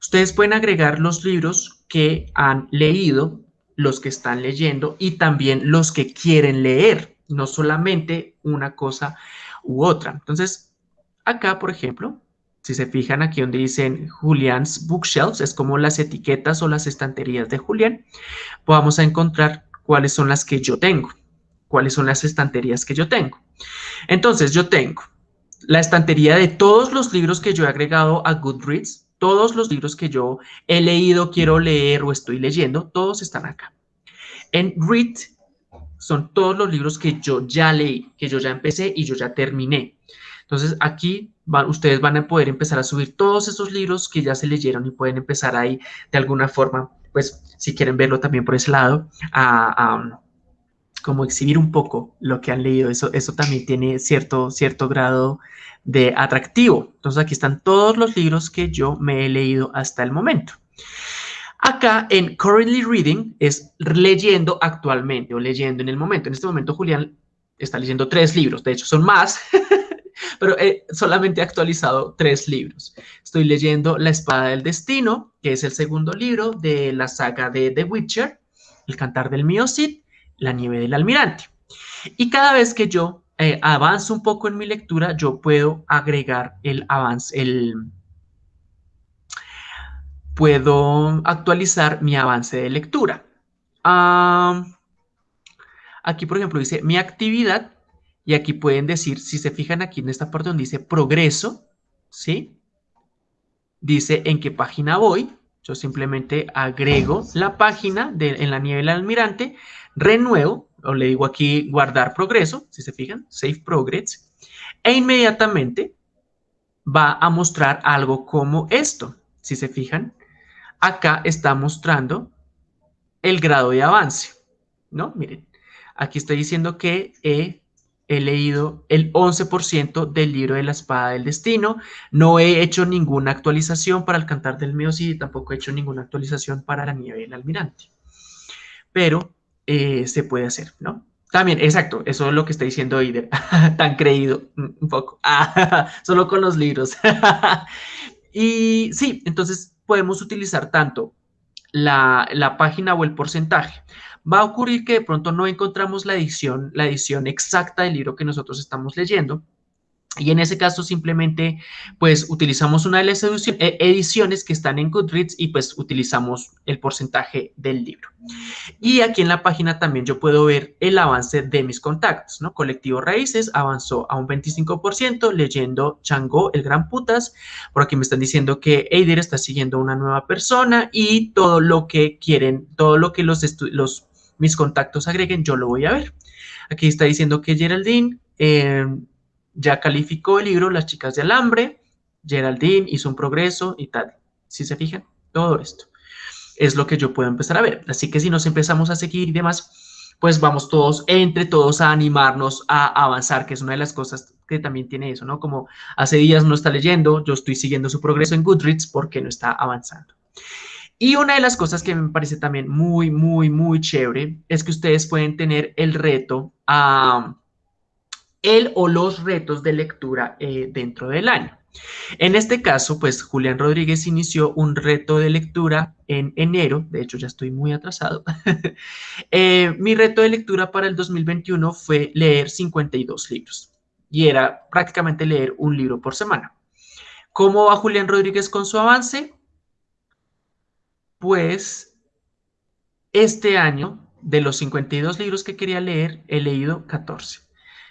Ustedes pueden agregar los libros que han leído, los que están leyendo y también los que quieren leer, no solamente una cosa u otra. Entonces, acá, por ejemplo, si se fijan aquí donde dicen Julian's Bookshelves, es como las etiquetas o las estanterías de Julián, vamos a encontrar cuáles son las que yo tengo, cuáles son las estanterías que yo tengo. Entonces, yo tengo la estantería de todos los libros que yo he agregado a Goodreads, todos los libros que yo he leído, quiero leer o estoy leyendo, todos están acá. En Read son todos los libros que yo ya leí, que yo ya empecé y yo ya terminé. Entonces, aquí ustedes van a poder empezar a subir todos esos libros que ya se leyeron y pueden empezar ahí de alguna forma, pues si quieren verlo también por ese lado, a, como exhibir un poco lo que han leído. Eso, eso también tiene cierto, cierto grado de atractivo. Entonces aquí están todos los libros que yo me he leído hasta el momento. Acá en Currently Reading es leyendo actualmente o leyendo en el momento. En este momento Julián está leyendo tres libros, de hecho son más, pero he actualizado tres libros. Estoy leyendo La Espada del Destino, que es el segundo libro de la saga de The Witcher, El Cantar del Mío La Nieve del Almirante. Y cada vez que yo eh, avanzo un poco en mi lectura, yo puedo agregar el avance, el... Puedo actualizar mi avance de lectura. Ah, aquí, por ejemplo, dice mi actividad y aquí pueden decir, si se fijan aquí en esta parte donde dice progreso, ¿sí? Dice en qué página voy. Yo simplemente agrego la página de, en la nieve almirante, renuevo, o le digo aquí guardar progreso, si se fijan, save progress, e inmediatamente va a mostrar algo como esto. Si se fijan, acá está mostrando el grado de avance, ¿no? Miren, aquí estoy diciendo que he he leído el 11% del libro de la espada del destino. No he hecho ninguna actualización para el cantar del Meocid y tampoco he hecho ninguna actualización para la nieve del almirante. Pero eh, se puede hacer, ¿no? También, exacto, eso es lo que está diciendo Eider. Tan creído, un poco. solo con los libros. y sí, entonces podemos utilizar tanto la, la página o el porcentaje va a ocurrir que de pronto no encontramos la edición, la edición exacta del libro que nosotros estamos leyendo. Y en ese caso simplemente pues utilizamos una de las eh, ediciones que están en Goodreads y pues utilizamos el porcentaje del libro. Y aquí en la página también yo puedo ver el avance de mis contactos, ¿no? Colectivo Raíces avanzó a un 25% leyendo Chango, el gran putas. Por aquí me están diciendo que Eider está siguiendo una nueva persona y todo lo que quieren, todo lo que los, los mis contactos agreguen, yo lo voy a ver. Aquí está diciendo que Geraldine eh, ya calificó el libro Las chicas de alambre, Geraldine hizo un progreso y tal. Si se fijan, todo esto es lo que yo puedo empezar a ver. Así que si nos empezamos a seguir y demás, pues vamos todos, entre todos, a animarnos a avanzar, que es una de las cosas que también tiene eso, ¿no? Como hace días no está leyendo, yo estoy siguiendo su progreso en Goodreads porque no está avanzando. Y una de las cosas que me parece también muy, muy, muy chévere es que ustedes pueden tener el reto, a el o los retos de lectura eh, dentro del año. En este caso, pues Julián Rodríguez inició un reto de lectura en enero, de hecho ya estoy muy atrasado. Eh, mi reto de lectura para el 2021 fue leer 52 libros y era prácticamente leer un libro por semana. ¿Cómo va Julián Rodríguez con su avance? Pues este año, de los 52 libros que quería leer, he leído 14.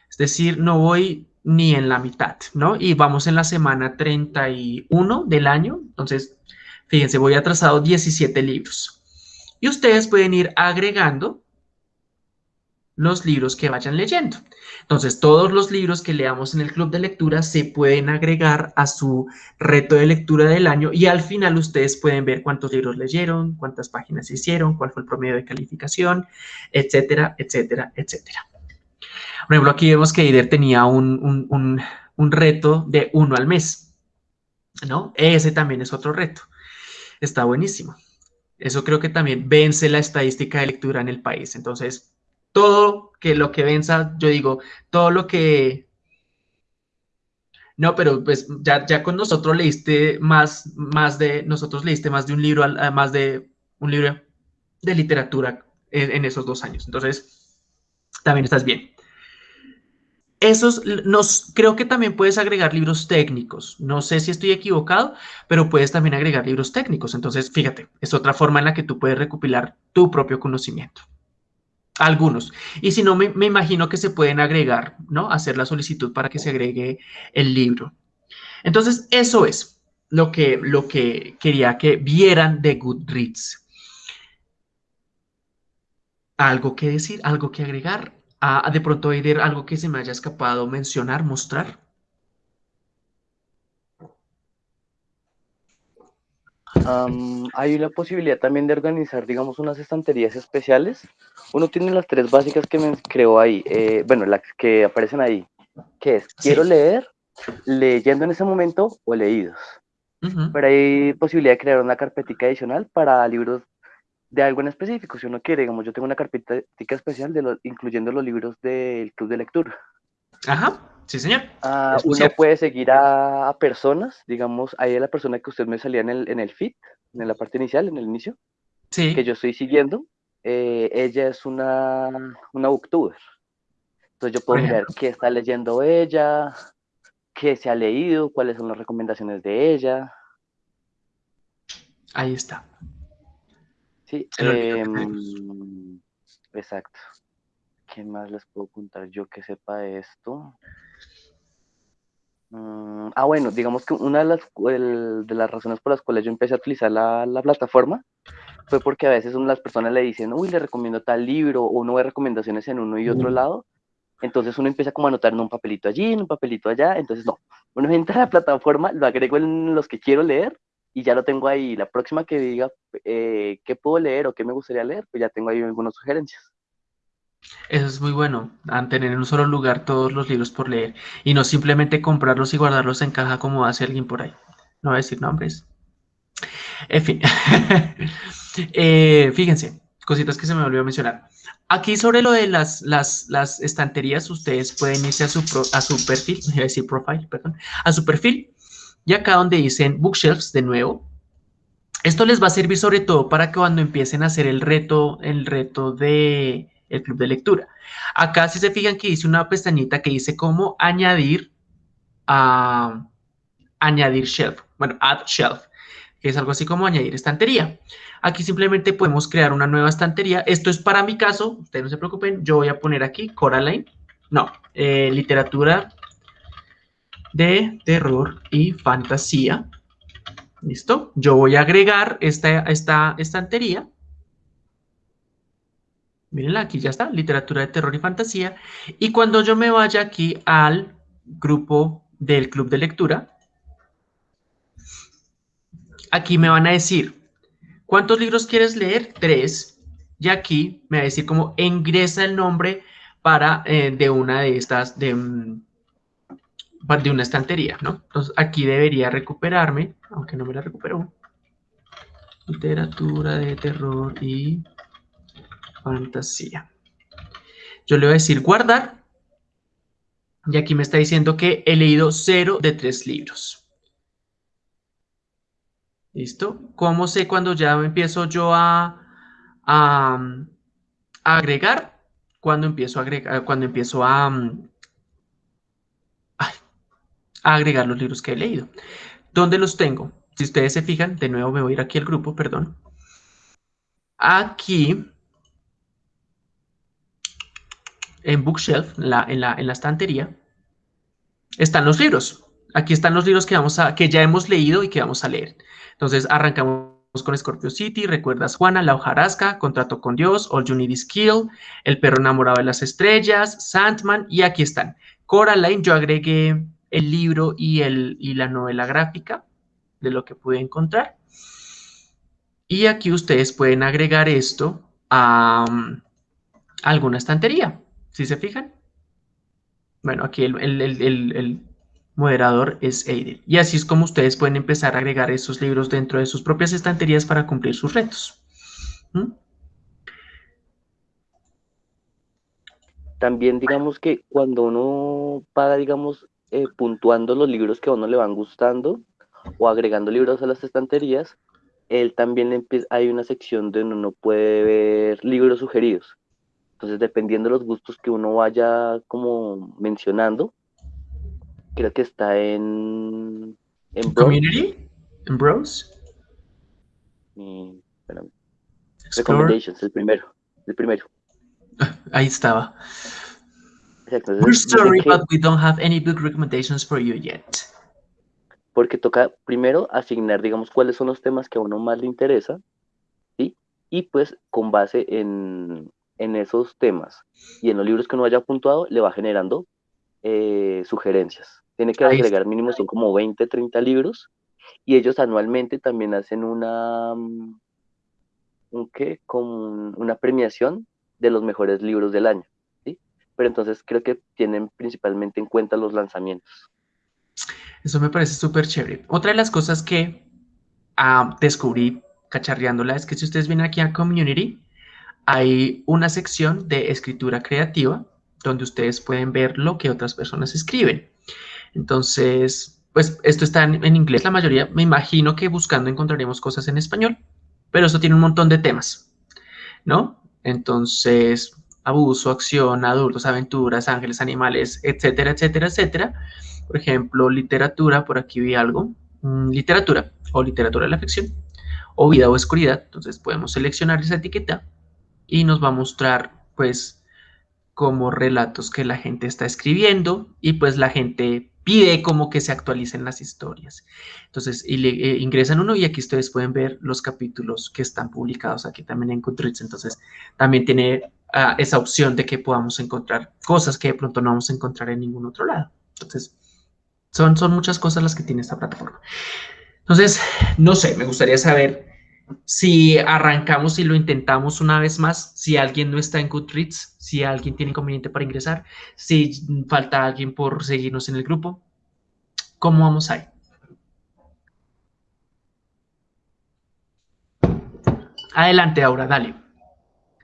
Es decir, no voy ni en la mitad, ¿no? Y vamos en la semana 31 del año, entonces, fíjense, voy atrasado 17 libros. Y ustedes pueden ir agregando los libros que vayan leyendo. Entonces, todos los libros que leamos en el club de lectura se pueden agregar a su reto de lectura del año y al final ustedes pueden ver cuántos libros leyeron, cuántas páginas hicieron, cuál fue el promedio de calificación, etcétera, etcétera, etcétera. Por ejemplo, aquí vemos que Eider tenía un, un reto de uno al mes, ¿no? Ese también es otro reto. Está buenísimo. Eso creo que también vence la estadística de lectura en el país. Entonces, todo que lo que venza, yo digo, todo lo que... No, pero pues ya, ya con nosotros leíste más, más de, nosotros leíste más de un libro, más de un libro de literatura en, esos dos años. Entonces, también estás bien. Esos, nos, creo que también puedes agregar libros técnicos. No sé si estoy equivocado, pero puedes también agregar libros técnicos. Entonces, fíjate, es otra forma en la que tú puedes recopilar tu propio conocimiento. Algunos. Y si no, me, imagino que se pueden agregar, ¿no? Hacer la solicitud para que se agregue el libro. Entonces, eso es lo que, lo que quería que vieran de Goodreads. ¿Algo que decir? ¿Algo que agregar? Ah, de pronto, Eider, algo que se me haya escapado mencionar, mostrar. Hay la posibilidad también de organizar, digamos, unas estanterías especiales. Uno tiene las tres básicas que me creó ahí, eh, bueno, las que aparecen ahí, que es, quiero leer, leyendo en ese momento o leídos. Pero hay posibilidad de crear una carpetica adicional para libros de algo en específico, si uno quiere, digamos, yo tengo una carpetica especial de incluyendo los libros del club de lectura. Ajá. Sí, señor. Ah, uno puede seguir a, personas, digamos, ahí es la persona que usted me salía en el, en el feed, en la parte inicial, en el inicio, sí. que yo estoy siguiendo. Eh, ella es una, una booktuber. Entonces yo puedo ver qué está leyendo ella, qué se ha leído, cuáles son las recomendaciones de ella. Ahí está. Sí, em, exacto. ¿Qué más les puedo contar yo que sepa esto? Mm, ah, bueno, digamos que una de las, de las razones por las cuales yo empecé a utilizar la, la, plataforma fue porque a veces las personas le dicen, uy, le recomiendo tal libro, o uno ve recomendaciones en uno y otro lado, entonces uno empieza como a anotar en un papelito allí, en un papelito allá, entonces no, uno entra a la plataforma, lo agrego en los que quiero leer y ya lo tengo ahí. La próxima que diga eh, qué puedo leer o qué me gustaría leer, pues ya tengo ahí algunas sugerencias. Eso es muy bueno, tener en un solo lugar todos los libros por leer y no simplemente comprarlos y guardarlos en caja como hace alguien por ahí. No voy a decir nombres. En fin, eh, fíjense, cositas que se me olvidó mencionar. Aquí sobre lo de las, las, las estanterías, ustedes pueden irse a su, a su perfil, voy a decir profile, perdón, a su perfil y acá donde dicen bookshelves de nuevo, esto les va a servir sobre todo para que cuando empiecen a hacer el reto, el reto de el club de lectura. Acá si se fijan que dice una pestañita que dice cómo añadir a añadir shelf, bueno, add shelf, que es algo así como añadir estantería. Aquí simplemente podemos crear una nueva estantería. Esto es para mi caso, ustedes no se preocupen, yo voy a poner aquí Coraline, no, eh, literatura de terror y fantasía. ¿Listo? Yo voy a agregar esta, esta estantería Mírenla, aquí ya está, literatura de terror y fantasía. Y cuando yo me vaya aquí al grupo del club de lectura, aquí me van a decir, ¿cuántos libros quieres leer? Tres. Y aquí me va a decir cómo ingresa el nombre para eh, de una de estas, de, mm, de una estantería, ¿no? Entonces aquí debería recuperarme, aunque no me la recupero. Literatura de terror y fantasía. Yo le voy a decir guardar. Y aquí me está diciendo que he leído 0 de 3 libros. ¿Listo? ¿Cómo sé cuando ya empiezo yo a, agregar? Cuando empiezo a agregar, cuando empiezo a, a agregar los libros que he leído. ¿Dónde los tengo? Si ustedes se fijan, de nuevo me voy a ir aquí al grupo, perdón. Aquí en Bookshelf, en la, en la, estantería, están los libros. Aquí están los libros que, vamos a, que ya hemos leído y que vamos a leer. Entonces, arrancamos con Scorpio City, Recuerdas Juana, La hojarasca, Contrato con Dios, All You Need Is Kill, El perro enamorado de las estrellas, Sandman, y aquí están. Coraline, yo agregué el libro y, el, y la novela gráfica de lo que pude encontrar. Y aquí ustedes pueden agregar esto a, mm, alguna estantería, si se fijan. Bueno, aquí el, moderador es Aiden. Y así es como ustedes pueden empezar a agregar esos libros dentro de sus propias estanterías para cumplir sus retos. ¿Mm? También digamos que cuando uno paga, digamos, eh, puntuando los libros que a uno le van gustando o agregando libros a las estanterías, él también hay una sección donde uno puede ver libros sugeridos. Entonces, dependiendo de los gustos que uno vaya como mencionando, creo que está en... en Community, en Browse. Recommendations, el primero. El primero. Ahí estaba. We're sorry, but we don't have any book recommendations for you yet porque toca primero asignar, digamos, cuáles son los temas que a uno más le interesa, ¿sí? Y pues con base en, esos temas y en los libros que uno haya puntuado, le va generando eh, sugerencias. Tiene que agregar mínimo, son como 20, 30 libros, y ellos anualmente también hacen una, mm, un qué, como una premiación de los mejores libros del año, ¿sí? Pero entonces creo que tienen principalmente en cuenta los lanzamientos. Eso me parece súper chévere. Otra de las cosas que ah, descubrí cacharreándola es que si ustedes vienen aquí a Community, hay una sección de escritura creativa donde ustedes pueden ver lo que otras personas escriben. Entonces, pues esto está en, inglés la mayoría. Me imagino que buscando encontraremos cosas en español, pero eso tiene un montón de temas, ¿no? Entonces, abuso, acción, adultos, aventuras, ángeles, animales, etcétera, etcétera, etcétera. Por ejemplo, literatura, por aquí vi algo, mm, literatura o literatura de la ficción, o vida o oscuridad. Entonces podemos seleccionar esa etiqueta y nos va a mostrar pues como relatos que la gente está escribiendo y pues la gente pide como que se actualicen las historias. Entonces, y le, eh, ingresan uno y aquí ustedes pueden ver los capítulos que están publicados aquí también en Goodreads. Entonces, también tiene ah, esa opción de que podamos encontrar cosas que de pronto no vamos a encontrar en ningún otro lado. Entonces, son, muchas cosas las que tiene esta plataforma. Entonces, no sé, me gustaría saber si arrancamos y lo intentamos una vez más, si alguien no está en Goodreads, si alguien tiene inconveniente para ingresar, si falta alguien por seguirnos en el grupo. ¿Cómo vamos ahí? Adelante, Aura, dale.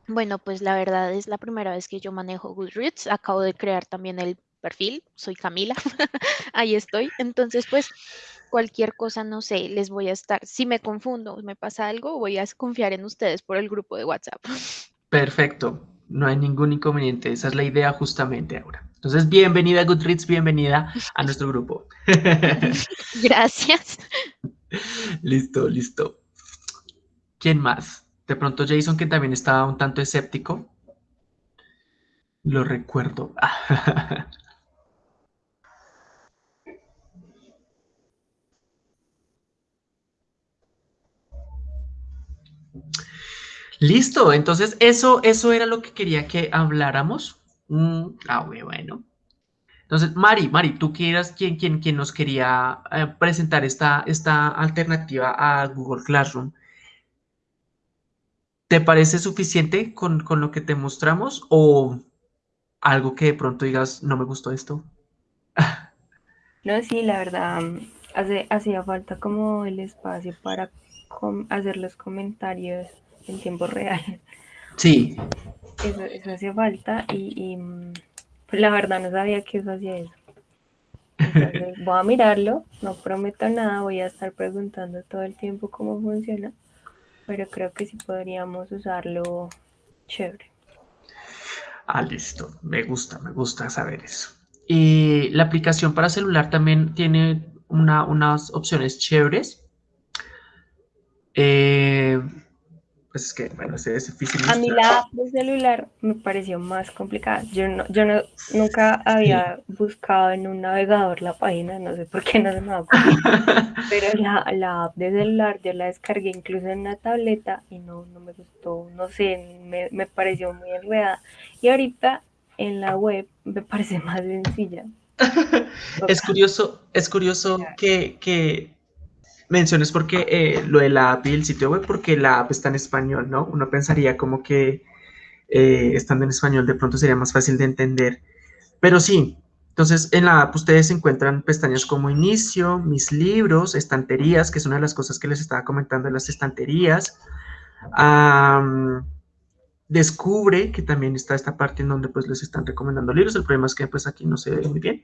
Bueno, pues la verdad es la primera vez que yo manejo Goodreads. Acabo de crear también el perfil, soy Camila, ahí estoy. Entonces, pues cualquier cosa, no sé, les voy a estar, si me confundo, me pasa algo, voy a confiar en ustedes por el grupo de WhatsApp. Perfecto, no hay ningún inconveniente, esa es la idea justamente ahora. Entonces, bienvenida Goodreads, bienvenida a nuestro grupo. Gracias. Listo, listo. ¿Quién más? De pronto Jason, que también estaba un tanto escéptico. Lo recuerdo. Listo, entonces eso, eso era lo que quería que habláramos. Mm, ah, bueno. Entonces, Mari, Mari, tú quieras quien, quien, quien nos quería eh, presentar esta, esta alternativa a Google Classroom. ¿Te parece suficiente con, con, lo que te mostramos o algo que de pronto digas, no me gustó esto? no, sí, la verdad, hace, hacía falta como el espacio para hacer los comentarios en tiempo real. Sí. Eso, eso hacía falta y, pues la verdad no sabía que eso hacía eso. Entonces voy a mirarlo, no prometo nada, voy a estar preguntando todo el tiempo cómo funciona, pero creo que sí podríamos usarlo chévere. Ah, listo, me gusta, me gusta saber eso. Y la aplicación para celular también tiene una, unas opciones chéveres. Eh, pues es que, bueno, es, difícil. A mí la app de celular me pareció más complicada. Yo no, yo no, nunca había buscado en un navegador la página, no sé por qué no se me va Pero la, la, app de celular yo la descargué incluso en una tableta y no, no me gustó, no sé, me, me pareció muy enredada. Y ahorita en la web me parece más sencilla. es curioso, es curioso que, que menciones porque eh, lo de la app y el sitio web, porque la app está en español, ¿no? Uno pensaría como que eh, estando en español de pronto sería más fácil de entender. Pero sí, entonces en la app ustedes encuentran pestañas como inicio, mis libros, estanterías, que es una de las cosas que les estaba comentando las estanterías. descubre que también está esta parte en donde pues les están recomendando libros. El problema es que pues aquí no se ve muy bien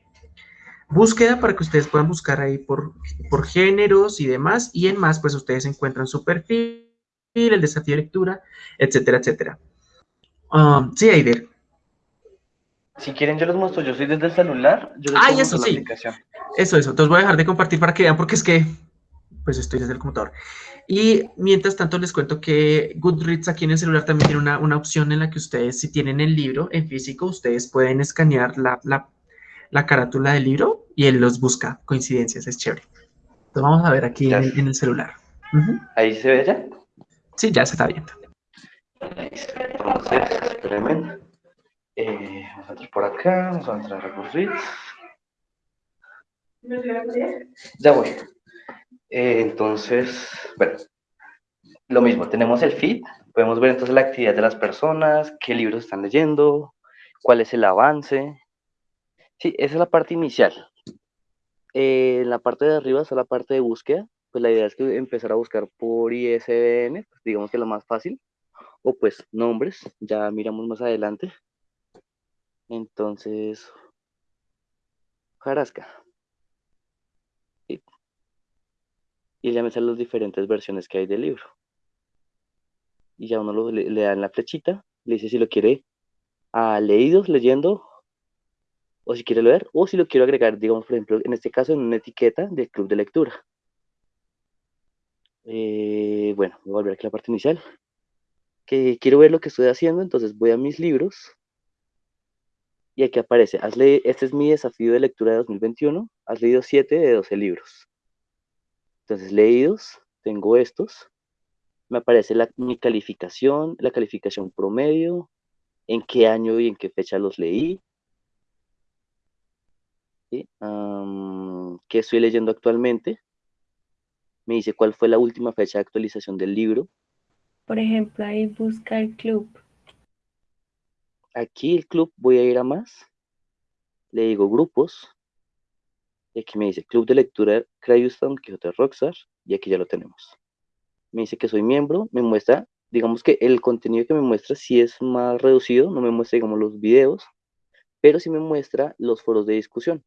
búsqueda para que ustedes puedan buscar ahí por, por géneros y demás, y en más, pues ustedes encuentran su perfil, el desafío de lectura, etcétera, etcétera. Um, sí, Aider. Si quieren, yo les muestro, yo soy desde el celular. Yo ah, eso sí. Eso, eso. Entonces voy a dejar de compartir para que vean, porque es que, pues estoy desde el computador. Y mientras tanto les cuento que Goodreads aquí en el celular también tiene una, una opción en la que ustedes, si tienen el libro en físico, ustedes pueden escanear la, la la carátula del libro y él los busca. Coincidencias, es chévere. Lo vamos a ver aquí en, el celular. ¿Ahí se ve ya? Sí, ya se está viendo. Entonces, espérenme. Eh, vamos a entrar por acá, vamos a entrar a Goodreads. Ya voy. Eh, entonces, bueno, lo mismo, tenemos el feed, podemos ver entonces la actividad de las personas, qué libros están leyendo, cuál es el avance, Sí, esa es la parte inicial. Eh, en la parte de arriba está la parte de búsqueda. Pues la idea es que empezar a buscar por ISBN, pues digamos que lo más fácil. O pues nombres, ya miramos más adelante. Entonces, Jarasca. Y ya me salen las diferentes versiones que hay del libro. Y ya uno le, da en la flechita, le dice si lo quiere a leídos, leyendo o si quiere leer, o si lo quiero agregar, digamos, por ejemplo, en este caso, en una etiqueta del club de lectura. Eh, bueno, voy a volver aquí a la parte inicial. Que quiero ver lo que estoy haciendo, entonces voy a mis libros. Y aquí aparece, este es mi desafío de lectura de 2021, has leído 7 de 12 libros. Entonces, leídos, tengo estos. Me aparece la, mi calificación, la calificación promedio, en qué año y en qué fecha los leí, ¿Qué estoy leyendo actualmente? Me dice cuál fue la última fecha de actualización del libro. Por ejemplo, ahí busca el club. Aquí el club voy a ir a más. Le digo grupos. Y aquí me dice Club de Lectura Crayuston Quijote Rockstar. Y aquí ya lo tenemos. Me dice que soy miembro. Me muestra, digamos que el contenido que me muestra sí es más reducido. No me muestra, digamos, los videos. Pero sí me muestra los foros de discusión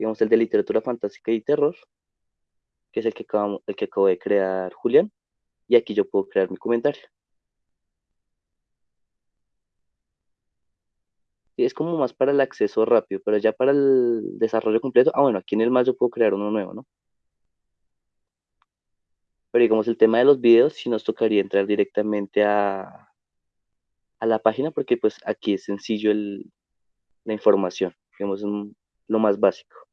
digamos, el de literatura fantástica y terror, que es el que, acabo, el que acabo de crear Julián, y aquí yo puedo crear mi comentario. Y es como más para el acceso rápido, pero ya para el desarrollo completo, ah, bueno, aquí en el más yo puedo crear uno nuevo, ¿no? Pero digamos, el tema de los videos sí nos tocaría entrar directamente a, a la página, porque pues aquí es sencillo el, la información, digamos, lo más básico.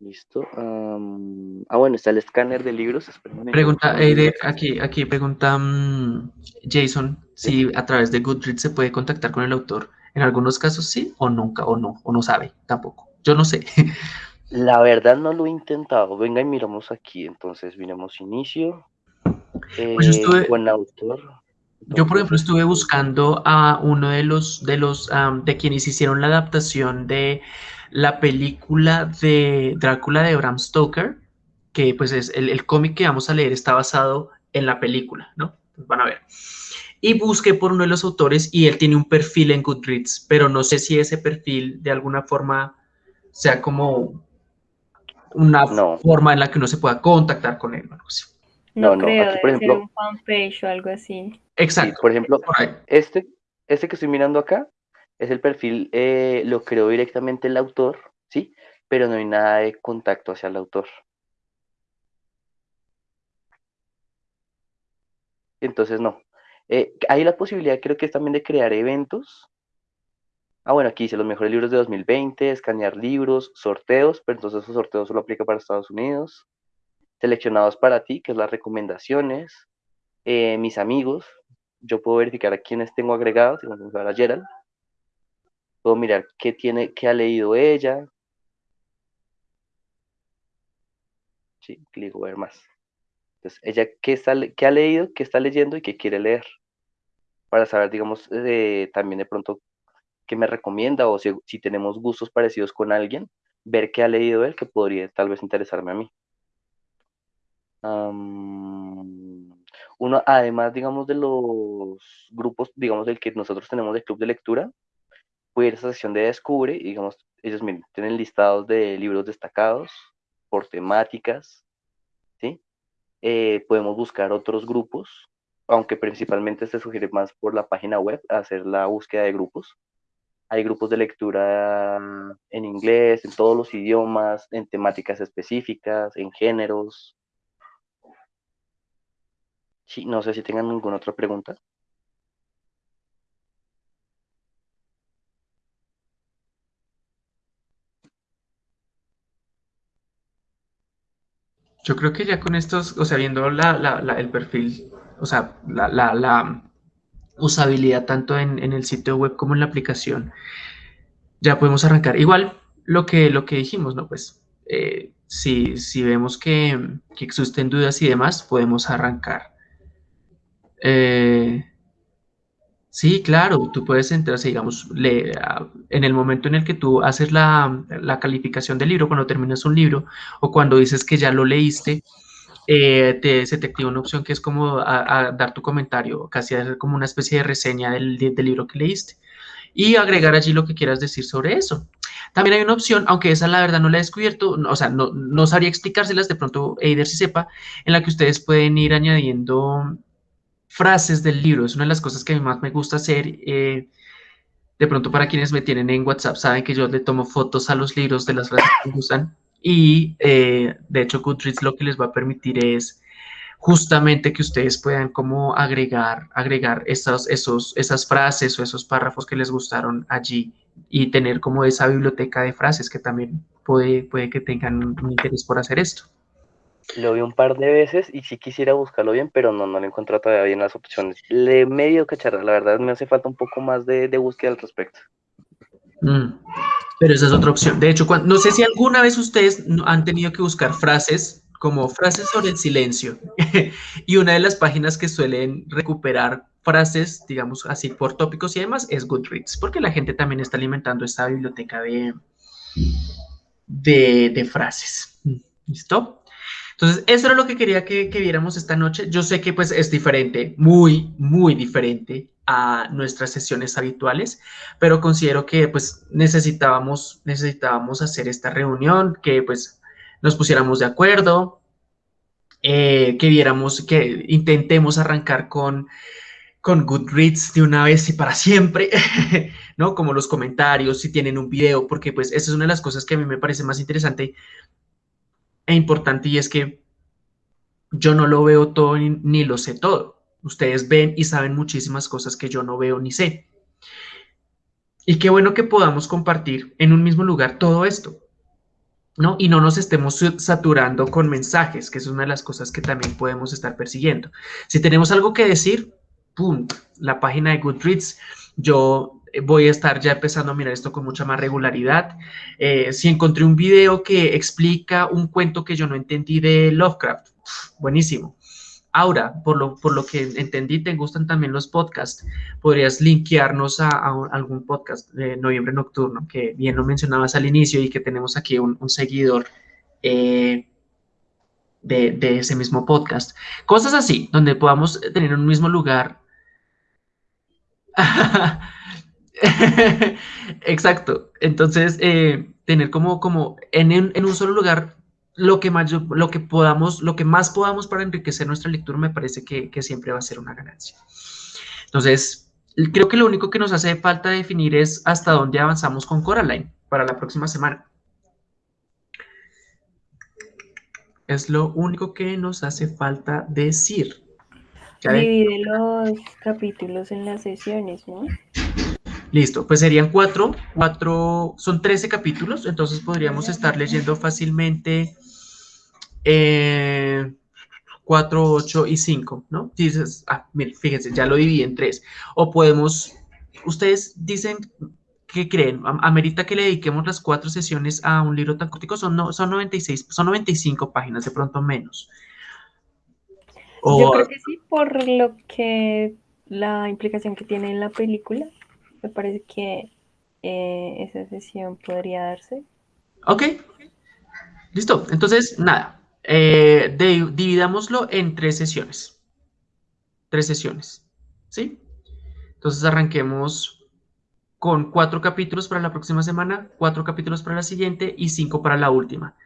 Listo. ah, bueno, está el escáner de libros. Pregunta, aquí, aquí pregunta mm, Jason si a través de Goodreads se puede contactar con el autor. En algunos casos sí, o nunca, o no, o no sabe tampoco. Yo no sé. La verdad no lo he intentado. Venga y miramos aquí. Entonces, miramos inicio. pues yo estuve, eh, autor. yo, por ejemplo, estuve buscando a uno de los, de los, de quienes hicieron la adaptación de la película de Drácula de Bram Stoker, que pues es el, cómic que vamos a leer está basado en la película, ¿no? van a ver. Y busqué por uno de los autores y él tiene un perfil en Goodreads, pero no sé si ese perfil de alguna forma sea como una forma en la que uno se pueda contactar con él. No, no, creo, aquí, por ejemplo, un fanpage o algo así. Exacto. por ejemplo, este, este que estoy mirando acá es el perfil, eh, lo creó directamente el autor, ¿sí? Pero no hay nada de contacto hacia el autor. Entonces, no. Eh, hay la posibilidad, creo que es también de crear eventos. Ah, bueno, aquí dice los mejores libros de 2020, escanear libros, sorteos, pero entonces esos sorteos solo aplica para Estados Unidos. Seleccionados para ti, que es las recomendaciones. Eh, mis amigos, yo puedo verificar a quienes tengo agregados, si a Gerald. Puedo mirar qué tiene, qué ha leído ella. Sí, clic ver más. Entonces, ella qué, está, qué ha leído, qué está leyendo y qué quiere leer. Para saber, digamos, eh, también de pronto qué me recomienda o si, tenemos gustos parecidos con alguien, ver qué ha leído él que podría tal vez interesarme a mí. uno, además, digamos, de los grupos, digamos, del que nosotros tenemos de club de lectura, puede ir a esa sesión de Descubre y, digamos, ellos miren, tienen listados de libros destacados por temáticas, ¿sí? Eh, podemos buscar otros grupos, aunque principalmente se sugiere más por la página web hacer la búsqueda de grupos. Hay grupos de lectura en inglés, en todos los idiomas, en temáticas específicas, en géneros. Sí, no sé si tengan ninguna otra pregunta. Yo creo que ya con estos, o sea, viendo el perfil, o sea, la, usabilidad tanto en, el sitio web como en la aplicación, ya podemos arrancar. Igual lo que, lo que dijimos, ¿no? Pues eh, si, si, vemos que, que, existen dudas y demás, podemos arrancar. Eh, Sí, claro, tú puedes entrar, digamos, en el momento en el que tú haces la, calificación del libro, cuando terminas un libro, o cuando dices que ya lo leíste, eh, te, se te activa una opción que es como a, dar tu comentario, casi hacer como una especie de reseña del, del, libro que leíste y agregar allí lo que quieras decir sobre eso. También hay una opción, aunque esa la verdad no la he descubierto, o sea, no, no sabría explicárselas, de pronto Eider si sepa, en la que ustedes pueden ir añadiendo frases del libro. Es una de las cosas que a mí más me gusta hacer. Eh, de pronto para quienes me tienen en WhatsApp saben que yo le tomo fotos a los libros de las frases que me gustan y eh, de hecho Goodreads lo que les va a permitir es justamente que ustedes puedan como agregar, agregar esos, esos, esas frases o esos párrafos que les gustaron allí y tener como esa biblioteca de frases que también puede, puede que tengan un interés por hacer esto. Lo vi un par de veces y sí quisiera buscarlo bien, pero no, no lo encuentro todavía bien las opciones. Le medio cacharra, la verdad me hace falta un poco más de, búsqueda al respecto. Mm, pero esa es otra opción. De hecho, no sé si alguna vez ustedes han tenido que buscar frases como frases sobre el silencio. y una de las páginas que suelen recuperar frases, digamos así, por tópicos y demás, es Goodreads, porque la gente también está alimentando esta biblioteca de, de, de frases. ¿Listo? Entonces, eso era lo que quería que, viéramos esta noche. Yo sé que pues es diferente, muy, muy diferente a nuestras sesiones habituales, pero considero que pues necesitábamos, necesitábamos hacer esta reunión, que pues nos pusiéramos de acuerdo, eh, que viéramos, que intentemos arrancar con, con Goodreads de una vez y para siempre, ¿no? Como los comentarios, si tienen un video, porque pues esa es una de las cosas que a mí me parece más interesante e importante y es que yo no lo veo todo ni, lo sé todo. Ustedes ven y saben muchísimas cosas que yo no veo ni sé. Y qué bueno que podamos compartir en un mismo lugar todo esto, ¿no? Y no nos estemos saturando con mensajes, que es una de las cosas que también podemos estar persiguiendo. Si tenemos algo que decir, ¡pum! La página de Goodreads, yo voy a estar ya empezando a mirar esto con mucha más regularidad. Eh, si encontré un video que explica un cuento que yo no entendí de Lovecraft, buenísimo. Ahora, por lo, por lo que entendí, te gustan también los podcasts. Podrías linkearnos a, algún podcast de Noviembre Nocturno, que bien lo mencionabas al inicio y que tenemos aquí un, seguidor eh, de, de, ese mismo podcast. Cosas así, donde podamos tener un mismo lugar. Exacto. Entonces, eh, tener como, como en, un solo lugar lo que, más, lo que podamos, lo que más podamos para enriquecer nuestra lectura me parece que, siempre va a ser una ganancia. Entonces, creo que lo único que nos hace falta definir es hasta dónde avanzamos con Coraline para la próxima semana. Es lo único que nos hace falta decir. Divide los capítulos en las sesiones, ¿no? Listo, pues serían cuatro, cuatro, son trece capítulos, entonces podríamos estar leyendo fácilmente eh, cuatro, ocho y cinco, ¿no? Dices, ah, miren, fíjense, ya lo dividí en tres. O podemos, ustedes dicen, ¿qué creen? ¿Amerita que le dediquemos las cuatro sesiones a un libro tan cortico? Son, no, son 96, son 95 páginas, de pronto menos. Yo creo que sí, por lo que la implicación que tiene en la película, me parece que eh, esa sesión podría darse. Ok, listo. Entonces, nada, eh, dividámoslo en tres sesiones. Tres sesiones, ¿sí? Entonces arranquemos con cuatro capítulos para la próxima semana, cuatro capítulos para la siguiente y cinco para la última.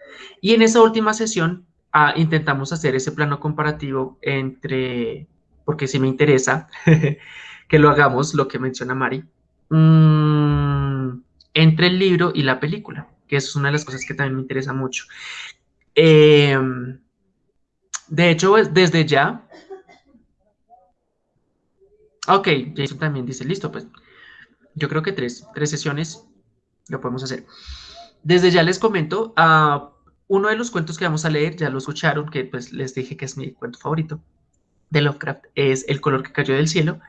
Y en esa última sesión ah, intentamos hacer ese plano comparativo entre, porque si me interesa que lo hagamos, lo que menciona Mari, mm, entre el libro y la película, que es una de las cosas que también me interesa mucho. Em, de hecho, desde ya... Ok, Jason también dice, listo, pues yo creo que tres, tres sesiones lo podemos hacer. Desde ya les comento, uh, uno de los cuentos que vamos a leer, ya lo escucharon, que pues les dije que es mi cuento favorito de Lovecraft, es El color que cayó del cielo.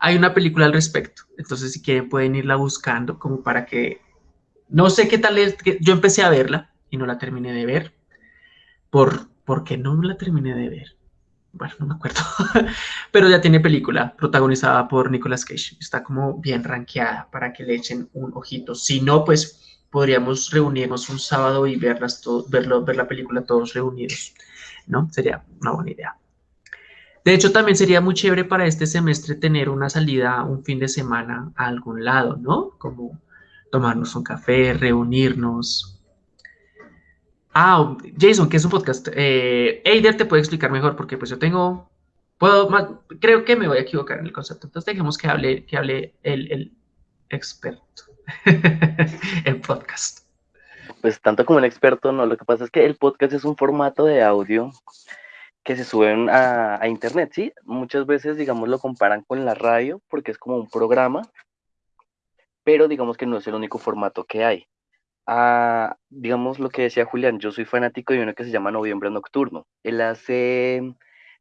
Hay una película al respecto, entonces si quieren pueden irla buscando como para que... No sé qué tal es, yo empecé a verla y no la terminé de ver, por, porque no la terminé de ver bueno, no me acuerdo, pero ya tiene película protagonizada por Nicolas Cage. Está como bien rankeada para que le echen un ojito. Si no, pues podríamos reunirnos un sábado y verlas verlo, ver la película todos reunidos, ¿no? Sería una buena idea. De hecho, también sería muy chévere para este semestre tener una salida un fin de semana a algún lado, ¿no? Como tomarnos un café, reunirnos, Ah, Jason, ¿qué es un podcast? Eh, Eider te puede explicar mejor porque pues yo tengo, puedo, creo que me voy a equivocar en el concepto. Entonces dejemos que hable, que hable el, experto en podcast. Pues tanto como un experto, no, lo que pasa es que el podcast es un formato de audio que se suben a, a, internet, ¿sí? Muchas veces, digamos, lo comparan con la radio porque es como un programa, pero digamos que no es el único formato que hay a, digamos lo que decía Julián, yo soy fanático de uno que se llama Noviembre Nocturno. Él hace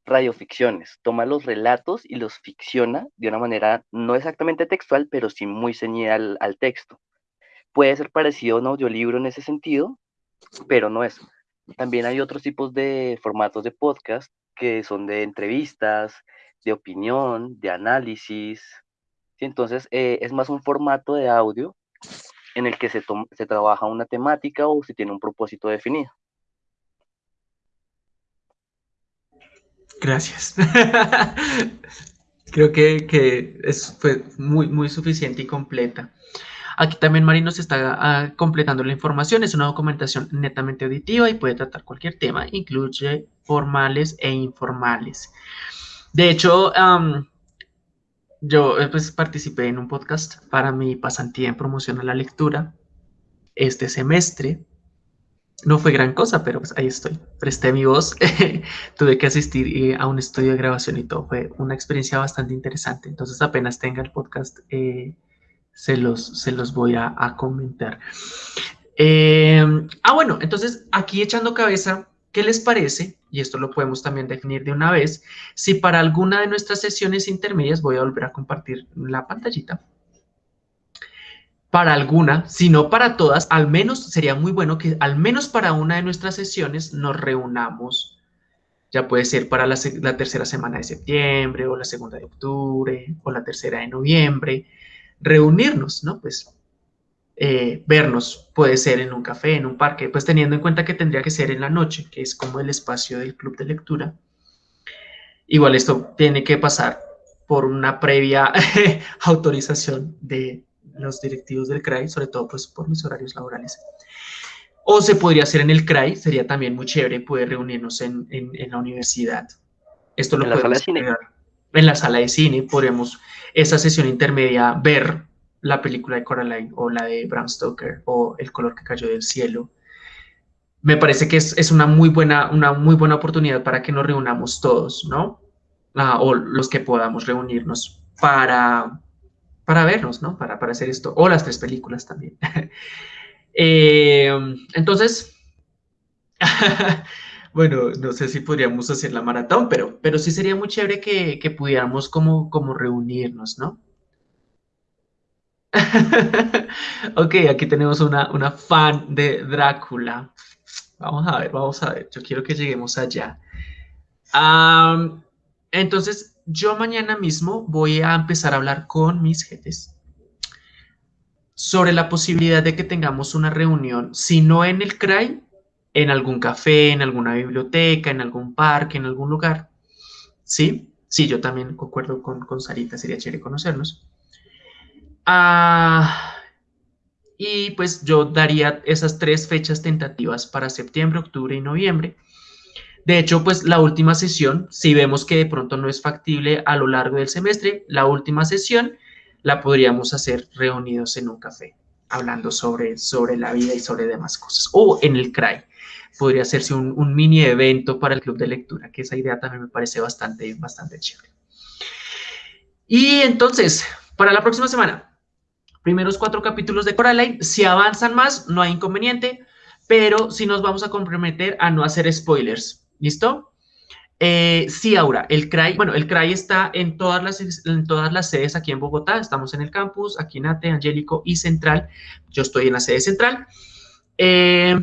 radioficciones, toma los relatos y los ficciona de una manera no exactamente textual, pero sí muy ceñida al, texto. Puede ser parecido a un audiolibro en ese sentido, pero no es. También hay otros tipos de formatos de podcast que son de entrevistas, de opinión, de análisis. Entonces, eh, es más un formato de audio en el que se, se trabaja una temática o se tiene un propósito definido. Gracias. Creo que, que es, fue muy, muy suficiente y completa. Aquí también Mari nos está ah, completando la información. Es una documentación netamente auditiva y puede tratar cualquier tema, incluye formales e informales. De hecho, yo eh, pues, participé en un podcast para mi pasantía en promoción a la lectura este semestre. No fue gran cosa, pero pues ahí estoy. Presté mi voz, tuve que asistir eh, a un estudio de grabación y todo. Fue una experiencia bastante interesante. Entonces apenas tenga el podcast, eh, se, los, se los voy a, comentar. ah, bueno, entonces aquí echando cabeza, ¿qué les parece y esto lo podemos también definir de una vez, si para alguna de nuestras sesiones intermedias, voy a volver a compartir la pantallita, para alguna, si no para todas, al menos sería muy bueno que al menos para una de nuestras sesiones nos reunamos, ya puede ser para la, tercera semana de septiembre o la segunda de octubre o la tercera de noviembre, reunirnos, ¿no? Pues eh, vernos, puede ser en un café, en un parque, pues teniendo en cuenta que tendría que ser en la noche, que es como el espacio del club de lectura. Igual esto tiene que pasar por una previa autorización de los directivos del CRAI, sobre todo pues por mis horarios laborales. O se podría hacer en el CRAI, sería también muy chévere poder reunirnos en, la universidad. Esto lo podemos en la sala de cine, podríamos esa sesión intermedia ver la película de Coraline o la de Bram Stoker o El color que cayó del cielo. Me parece que es, una, muy buena, una muy buena oportunidad para que nos reunamos todos, ¿no? ah, o los que podamos reunirnos para, para vernos, ¿no? Para, para hacer esto, o las tres películas también. Eh, entonces, bueno, no sé si podríamos hacer la maratón, pero, pero sí sería muy chévere que, que pudiéramos como, como reunirnos, ¿no? ok, aquí tenemos una, una fan de Drácula. Vamos a ver, vamos a ver. Yo quiero que lleguemos allá. entonces, yo mañana mismo voy a empezar a hablar con mis jefes sobre la posibilidad de que tengamos una reunión, si no en el CRAI, en algún café, en alguna biblioteca, en algún parque, en algún lugar. ¿Sí? Sí, yo también concuerdo con, con Sarita, sería chévere conocernos. Ah, y pues yo daría esas tres fechas tentativas para septiembre, octubre y noviembre. De hecho, pues la última sesión, si vemos que de pronto no es factible a lo largo del semestre, la última sesión la podríamos hacer reunidos en un café, hablando sobre, sobre la vida y sobre demás cosas. O en el CRAI, podría hacerse un, mini evento para el club de lectura, que esa idea también me parece bastante, bastante chévere. Y entonces, para la próxima semana, primeros cuatro capítulos de Coraline. Si avanzan más, no hay inconveniente, pero sí nos vamos a comprometer a no hacer spoilers. ¿Listo? Eh, sí, Aura, el CRAI, bueno, el CRAI está en todas, las, en todas las sedes aquí en Bogotá, estamos en el campus, aquí en ATE, Angélico y Central, yo estoy en la sede central. Eh,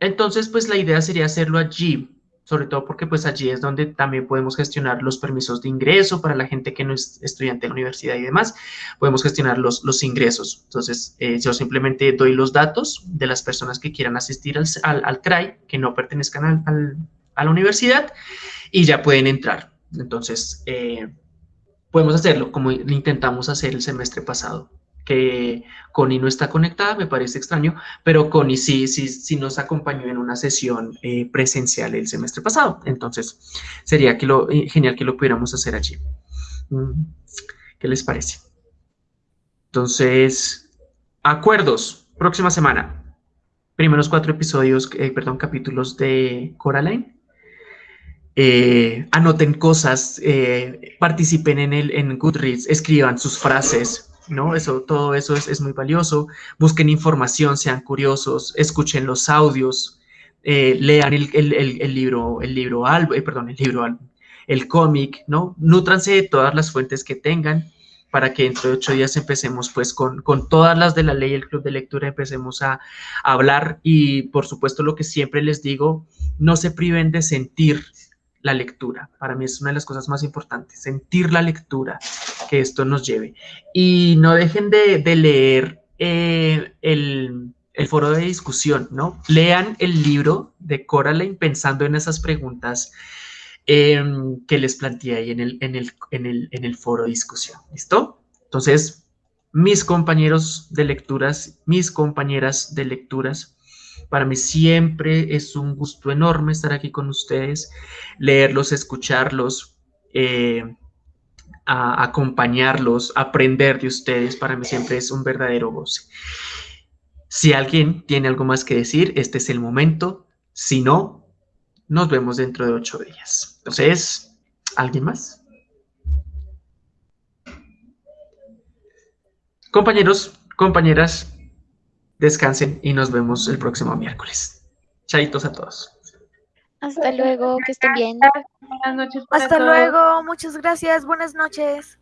entonces, pues la idea sería hacerlo allí sobre todo porque pues allí es donde también podemos gestionar los permisos de ingreso para la gente que no es estudiante de la universidad y demás, podemos gestionar los, los ingresos. Entonces, eh, yo simplemente doy los datos de las personas que quieran asistir al, al, CRAI, que no pertenezcan al, a la universidad, y ya pueden entrar. Entonces, eh, podemos hacerlo como intentamos hacer el semestre pasado que Connie no está conectada, me parece extraño, pero Connie sí, sí, sí nos acompañó en una sesión eh, presencial el semestre pasado. Entonces, sería que lo, eh, genial que lo pudiéramos hacer allí. Mm, ¿Qué les parece? Entonces, acuerdos, próxima semana. Primeros cuatro episodios, eh, perdón, capítulos de Coraline. anoten cosas, participen en, el, en Goodreads, escriban sus frases, ¿no? Eso, todo eso es, muy valioso. Busquen información, sean curiosos, escuchen los audios, eh, lean el, libro, el libro álbum, eh, perdón, el libro el cómic, ¿no? Nútranse de todas las fuentes que tengan para que dentro de ocho días empecemos pues con, con todas las de la ley, el club de lectura, empecemos a hablar y por supuesto lo que siempre les digo, no se priven de sentir la lectura. Para mí es una de las cosas más importantes, sentir la lectura que esto nos lleve. Y no dejen de, leer eh, el, foro de discusión, ¿no? Lean el libro de Coraline pensando en esas preguntas em, que les planteé ahí en el, en, el, en, el, en el foro de discusión. ¿Listo? Entonces, mis compañeros de lecturas, mis compañeras de lecturas, para mí siempre es un gusto enorme estar aquí con ustedes, leerlos, escucharlos, eh, acompañarlos, aprender de ustedes. Para mí siempre es un verdadero goce. Si alguien tiene algo más que decir, este es el momento. Si no, nos vemos dentro de ocho días. Entonces, ¿alguien más? Compañeros, compañeras, descansen y nos vemos el próximo miércoles. Chaitos a todos. Hasta luego, que estén bien. Buenas noches. Hasta luego, muchas gracias, buenas noches.